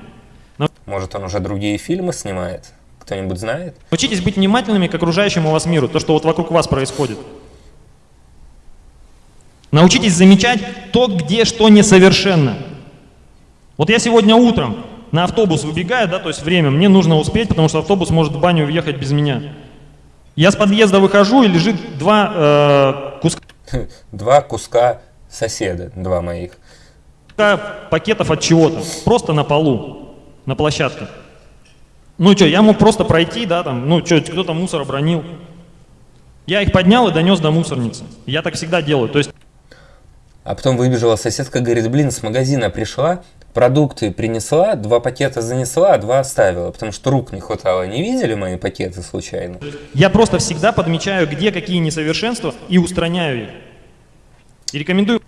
Может, он уже другие фильмы снимает? Кто-нибудь знает? Учитесь быть внимательными к окружающему вас миру, то, что вот вокруг вас происходит. Научитесь замечать то, где что несовершенно. Вот я сегодня утром на автобус выбегаю, да, то есть время, мне нужно успеть, потому что автобус может в баню въехать без меня. Я с подъезда выхожу, и лежит два э, куска. *laughs* Два куска соседа, два моих. Пакетов от чего-то, просто на полу на площадке. Ну что, я мог просто пройти, да, там, ну что, кто-то мусор обронил. Я их поднял и донес до мусорницы. Я так всегда делаю. То есть... А потом выбежала соседка, говорит, блин, с магазина пришла, продукты принесла, два пакета занесла, а два оставила, потому что рук не хватало. Не видели мои пакеты случайно? Я просто всегда подмечаю, где какие несовершенства и устраняю их. И рекомендую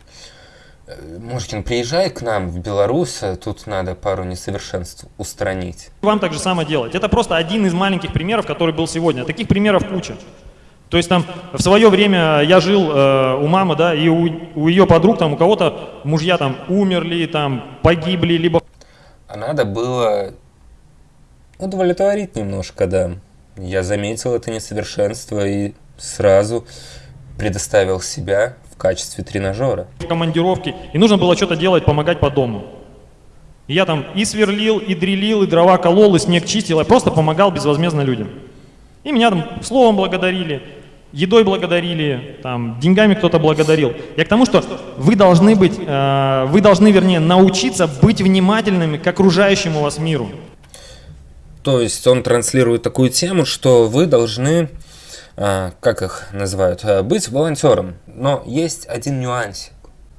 Мошкин, приезжай к нам в Беларусь, тут надо пару несовершенств устранить. Вам так же самое делать. Это просто один из маленьких примеров, который был сегодня. Таких примеров куча. То есть там в свое время я жил э, у мамы, да, и у, у ее подруг, там у кого-то мужья там умерли, там погибли, либо... А надо было удовлетворить немножко, да. Я заметил это несовершенство и сразу предоставил себя в качестве тренажера. Командировки. И нужно было что-то делать, помогать по дому. И я там и сверлил, и дрелил, и дрова колол, и снег чистил. Я просто помогал безвозмездно людям. И меня там словом благодарили, едой благодарили, там, деньгами кто-то благодарил. Я к тому, что вы должны быть, э, вы должны, вернее, научиться быть внимательными к окружающему вас миру. То есть он транслирует такую тему, что вы должны а, как их называют, а, быть волонтером. Но есть один нюансик.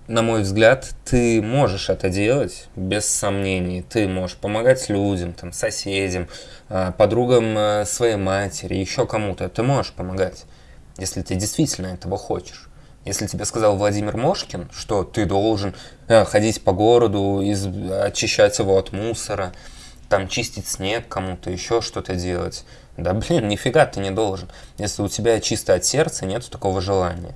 На мой взгляд, ты можешь это делать без сомнений. Ты можешь помогать людям, там, соседям, подругам своей матери, еще кому-то. Ты можешь помогать, если ты действительно этого хочешь. Если тебе сказал Владимир Мошкин, что ты должен ходить по городу, из, очищать его от мусора, там чистить снег кому-то, еще что-то делать, да блин, *laughs* нифига ты не должен, если у тебя чисто от сердца нет такого желания.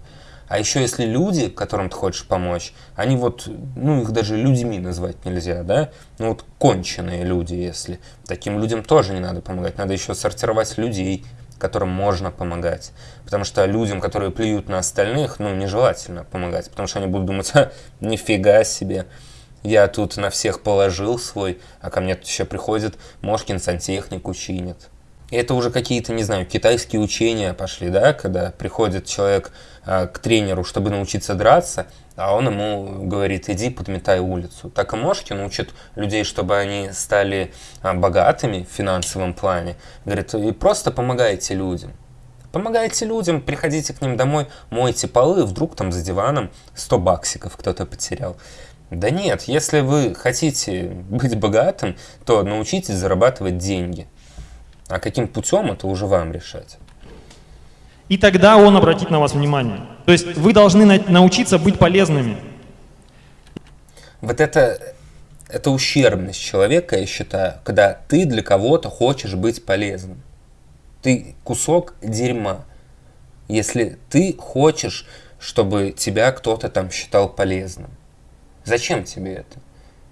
А еще если люди, которым ты хочешь помочь, они вот, ну их даже людьми назвать нельзя, да? Ну вот конченые люди, если. Таким людям тоже не надо помогать, надо еще сортировать людей, которым можно помогать. Потому что людям, которые плюют на остальных, ну нежелательно помогать, потому что они будут думать, нифига себе, я тут на всех положил свой, а ко мне тут еще приходит Мошкин сантехнику чинит. И это уже какие-то, не знаю, китайские учения пошли, да, когда приходит человек а, к тренеру, чтобы научиться драться, а он ему говорит, иди подметай улицу. Так и Мошкин учит людей, чтобы они стали а, богатыми в финансовом плане. Говорит, и просто помогайте людям. Помогайте людям, приходите к ним домой, мойте полы, вдруг там за диваном 100 баксиков кто-то потерял. Да нет, если вы хотите быть богатым, то научитесь зарабатывать деньги. А каким путем, это уже вам решать. И тогда он обратит на вас внимание. То есть вы должны на- научиться быть полезными. Вот это, это ущербность человека, я считаю, когда ты для кого-то хочешь быть полезным. Ты кусок дерьма. Если ты хочешь, чтобы тебя кто-то там считал полезным. Зачем тебе это?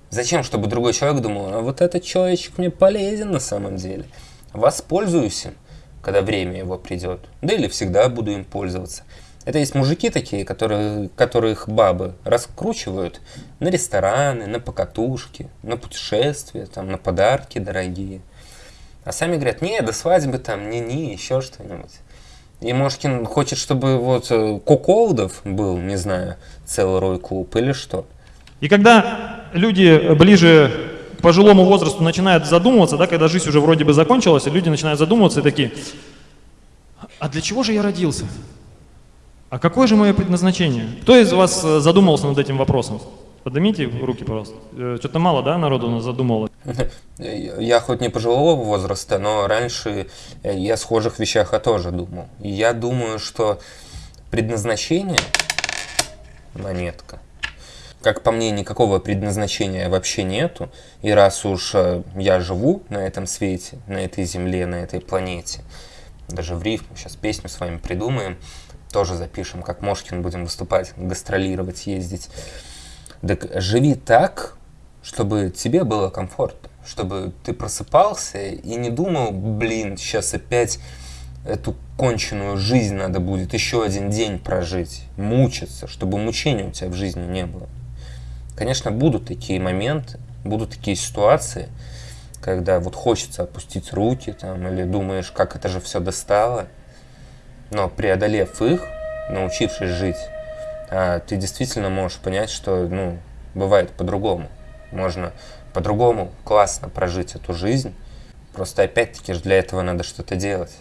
Зачем, чтобы другой человек думал, а вот этот человечек мне полезен на самом деле. Воспользуюсь им, когда время его придет. Да или всегда буду им пользоваться. Это есть мужики такие, которые, которых бабы раскручивают на рестораны, на покатушки, на путешествия, там, на подарки дорогие. А сами говорят, не, до свадьбы там, не-не, еще что-нибудь. И Мошкин хочет, чтобы вот э, Куколдов был, не знаю, целый рой клуб или что. И когда люди ближе к пожилому возрасту начинают задумываться, да, когда жизнь уже вроде бы закончилась, и люди начинают задумываться и такие, а для чего же я родился? А какое же мое предназначение? Кто из вас э, задумался над этим вопросом? Поднимите руки, пожалуйста. Э, Что-то мало, да, народу у нас задумалось? *laughs* Я хоть не пожилого возраста, но раньше э, я о схожих вещах я тоже думал. И я думаю, что предназначение монетка. Как по мне, никакого предназначения вообще нету. И раз уж я живу на этом свете, на этой земле, на этой планете, даже в рифму сейчас песню с вами придумаем, тоже запишем, как Мошкин будем выступать, гастролировать, ездить. Так живи так, чтобы тебе было комфортно, чтобы ты просыпался и не думал, блин, сейчас опять эту конченую жизнь надо будет еще один день прожить, мучиться, чтобы мучений у тебя в жизни не было. Конечно, будут такие моменты, будут такие ситуации, когда вот хочется опустить руки там, или думаешь, как это же все достало, но преодолев их, научившись жить, а, ты действительно можешь понять, что ну, бывает по-другому. Можно по-другому классно прожить эту жизнь. Просто опять-таки же для этого надо что-то делать.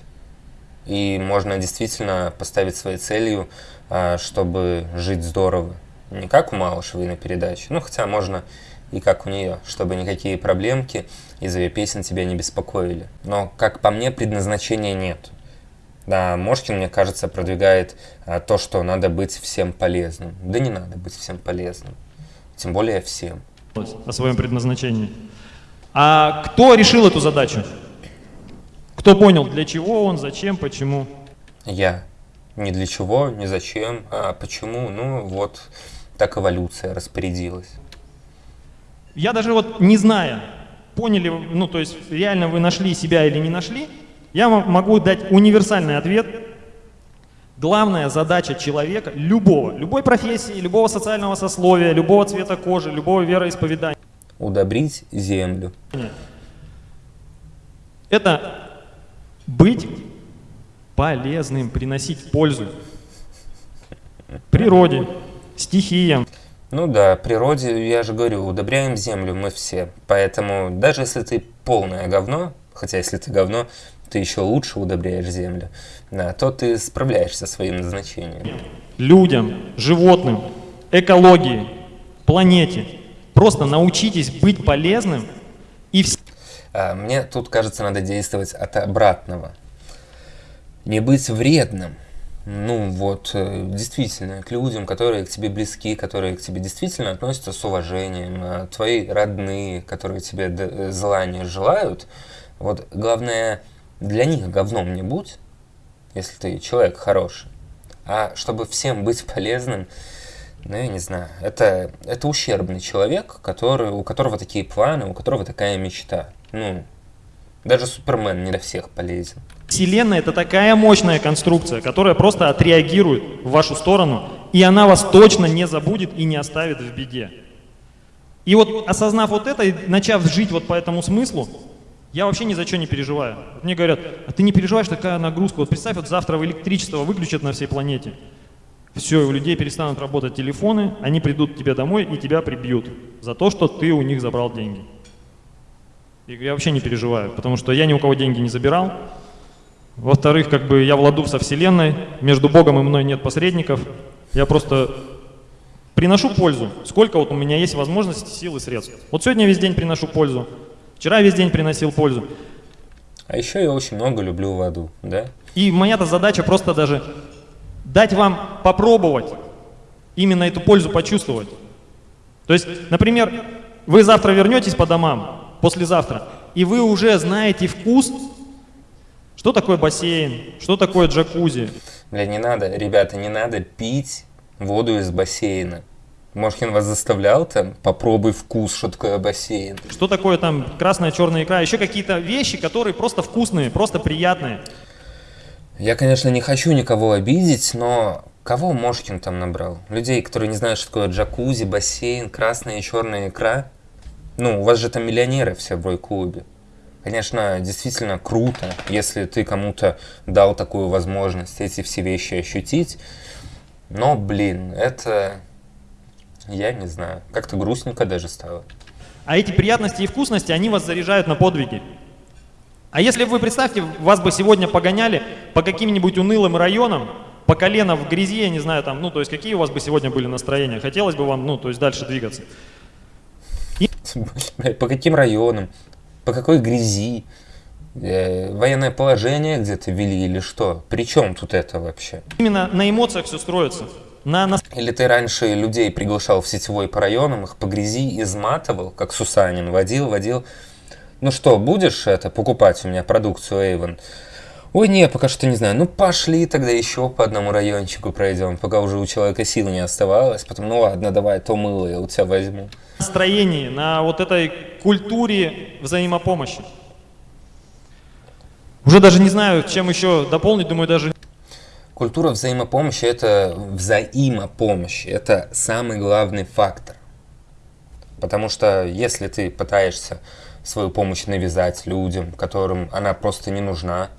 И можно действительно поставить своей целью, а, чтобы жить здорово. Не как у Малышевой на передаче, ну хотя можно и как у нее, чтобы никакие проблемки из ее песен тебя не беспокоили. Но, как по мне, предназначения нет. Да, Мошкин, мне кажется, продвигает а, то, что надо быть всем полезным. Да не надо быть всем полезным. Тем более всем. о своем предназначении. А кто решил эту задачу? Кто понял, для чего он, зачем, почему? Я. Ни для чего, ни зачем, а почему, ну вот так эволюция распорядилась. Я даже вот не зная, поняли, ну то есть реально вы нашли себя или не нашли, я вам могу дать универсальный ответ. Главная задача человека, любого, любой профессии, любого социального сословия, любого цвета кожи, любого вероисповедания, Удобрить землю. это быть полезным, приносить пользу природе, стихиям. Ну да, природе, я же говорю, удобряем землю мы все. Поэтому даже если ты полное говно, хотя если ты говно, ты еще лучше удобряешь землю, да, то ты справляешься со своим назначением. людям, животным, экологии, планете. Просто научитесь быть полезным и вс- А мне тут, кажется, надо действовать от обратного. Не быть вредным. Ну вот, э, действительно, к людям, которые к тебе близки, которые к тебе действительно относятся с уважением, а твои родные, которые тебе э, зла не желают, вот главное, для них говном не будь, если ты человек хороший. А чтобы всем быть полезным, ну, я не знаю, это, это ущербный человек, который, у которого такие планы, у которого такая мечта. Ну, даже Супермен не для всех полезен. Вселенная это такая мощная конструкция, которая просто отреагирует в вашу сторону, и она вас точно не забудет и не оставит в беде. И вот осознав вот это и начав жить вот по этому смыслу, я вообще ни за что не переживаю. Мне говорят, а ты не переживаешь, такая нагрузка. Вот представь, вот завтра электричество выключат на всей планете. Все, у людей перестанут работать телефоны, они придут к тебе домой и тебя прибьют за то, что ты у них забрал деньги. И я вообще не переживаю, потому что я ни у кого деньги не забирал. Во-вторых, как бы я владу со Вселенной, между Богом и мной нет посредников. Я просто приношу пользу. Сколько вот у меня есть возможностей, сил и средств. Вот сегодня весь день приношу пользу. Вчера весь день приносил пользу. А еще я очень много люблю воду, да? И моя-то задача просто даже дать вам попробовать, именно эту пользу почувствовать. То есть, например, вы завтра вернетесь по домам, послезавтра, и вы уже знаете вкус, что такое бассейн, что такое джакузи. Бля, не надо, ребята, не надо пить воду из бассейна. Мошкин вас заставлял там, попробуй вкус, что такое бассейн. Что такое там красная, черная икра, еще какие-то вещи, которые просто вкусные, просто приятные. Я, конечно, не хочу никого обидеть, но кого Мошкин там набрал? Людей, которые не знают, что такое джакузи, бассейн, красная и черная икра? Ну, у вас же там миллионеры все в Рой-клубе. Конечно, действительно круто, если ты кому-то дал такую возможность эти все вещи ощутить. Но, блин, это... Я не знаю. Как-то грустненько даже стало. А эти приятности и вкусности, они вас заряжают на подвиги. А если вы, представьте, вас бы сегодня погоняли по каким-нибудь унылым районам, по колено в грязи, я не знаю, там, ну, то есть какие у вас бы сегодня были настроения? Хотелось бы вам, ну, то есть дальше двигаться? По каким районам? По какой грязи? Э, военное положение где-то вели или что? При чем тут это вообще? Именно на эмоциях все строится. На, на... Или ты раньше людей приглашал в сетевой по районам, их по грязи изматывал, как Сусанин, водил, водил. Ну что, будешь это покупать у меня продукцию Avon? Ой, не, пока что не знаю. Ну, пошли тогда еще по одному райончику пройдем, пока уже у человека сил не оставалось. Потом, ну ладно, давай то мыло я у тебя возьму. Настроении, на вот этой культуре взаимопомощи. Уже даже не знаю, чем еще дополнить, думаю, даже... Культура взаимопомощи – это взаимопомощь, это самый главный фактор. Потому что если ты пытаешься свою помощь навязать людям, которым она просто не нужна,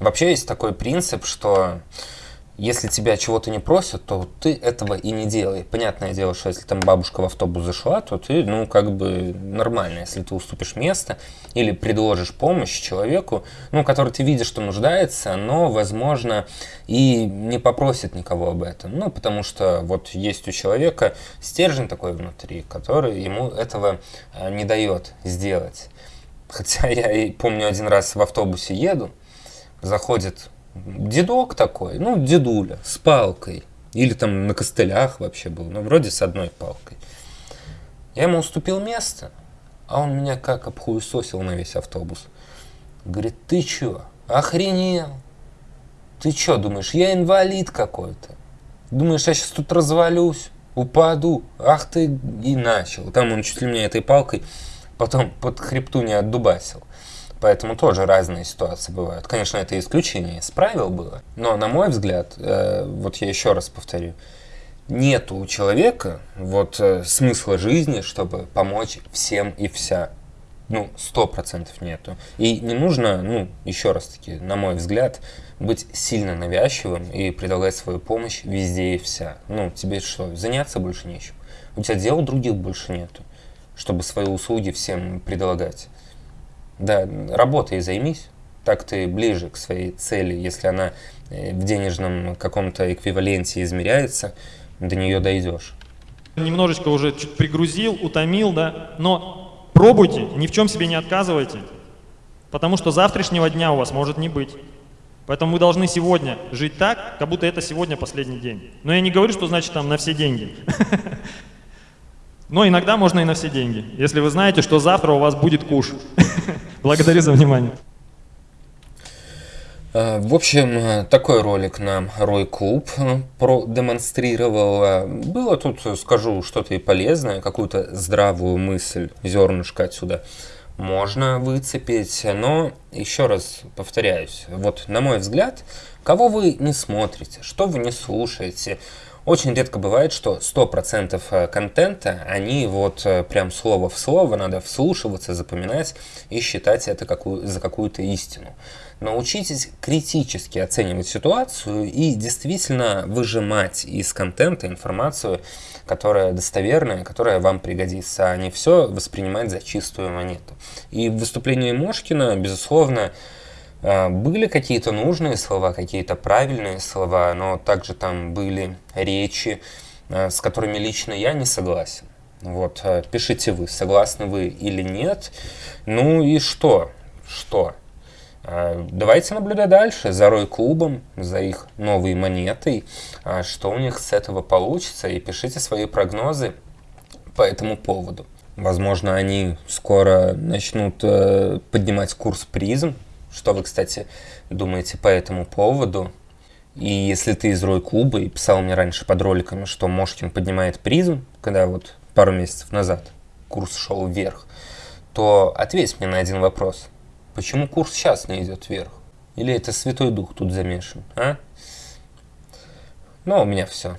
вообще есть такой принцип, что если тебя чего-то не просят, то ты этого и не делай. Понятное дело, что если там бабушка в автобус зашла, то ты, ну, как бы нормально, если ты уступишь место или предложишь помощь человеку, ну, который ты видишь, что нуждается, но, возможно, и не попросит никого об этом. Ну, потому что вот есть у человека стержень такой внутри, который ему этого э, не дает сделать. Хотя *laughs* я и помню один раз в автобусе еду, заходит дедок такой, ну, дедуля, с палкой. Или там на костылях вообще был, ну, вроде с одной палкой. Я ему уступил место, а он меня как обхуесосил на весь автобус. Говорит, ты чё, охренел? Ты чё, думаешь, я инвалид какой-то? Думаешь, я сейчас тут развалюсь, упаду? Ах ты и начал. Там он чуть ли меня этой палкой потом под хребту не отдубасил. Поэтому тоже разные ситуации бывают. Конечно, это исключение из правил было. Но, на мой взгляд, э, вот я еще раз повторю, нет у человека вот э, смысла жизни, чтобы помочь всем и вся. Ну, сто процентов нету. И не нужно, ну, еще раз таки, на мой взгляд, быть сильно навязчивым и предлагать свою помощь везде и вся. Ну, тебе что, заняться больше нечем? У тебя дел других больше нету, чтобы свои услуги всем предлагать. Да, работой займись, так ты ближе к своей цели, если она э, в денежном каком-то эквиваленте измеряется, до нее дойдешь. Немножечко уже чуть пригрузил, утомил, да, но пробуйте, ни в чем себе не отказывайте, потому что завтрашнего дня у вас может не быть. Поэтому вы должны сегодня жить так, как будто это сегодня последний день. Но я не говорю, что значит там на все деньги. *laughs* Но иногда можно и на все деньги, если вы знаете, что завтра у вас будет куш. *laughs* Благодарю за внимание. А, в общем, э, такой ролик нам Рой Клуб э, продемонстрировал. Было тут, скажу, что-то и полезное, какую-то здравую мысль, зернышко отсюда можно выцепить. Но, еще раз повторяюсь, вот на мой взгляд, кого вы не смотрите, что вы не слушаете, очень редко бывает, что 100% э, контента, они вот э, прям слово в слово, надо вслушиваться, запоминать и считать это какую, за какую-то истину. Научитесь критически оценивать ситуацию и действительно выжимать из контента информацию, которая достоверная, которая вам пригодится, а не все воспринимать за чистую монету. И в выступлении Мошкина, безусловно, были какие-то нужные слова, какие-то правильные слова, но также там были речи, а, с которыми лично я не согласен. Вот, а, пишите вы, согласны вы или нет. Ну и что? Что? А, Давайте наблюдать дальше за Рой-клубом, за их новой монетой, а, что у них с этого получится, и пишите свои прогнозы по этому поводу. Возможно, они скоро начнут э, поднимать курс призм. Что вы, кстати, думаете по этому поводу? И если ты из Рой клуба и писал мне раньше под роликами, что Мошкин поднимает призм, когда вот пару месяцев назад курс шел вверх, то ответь мне на один вопрос. Почему курс сейчас не идет вверх? Или это Святой Дух тут замешан, а? Ну, у меня все.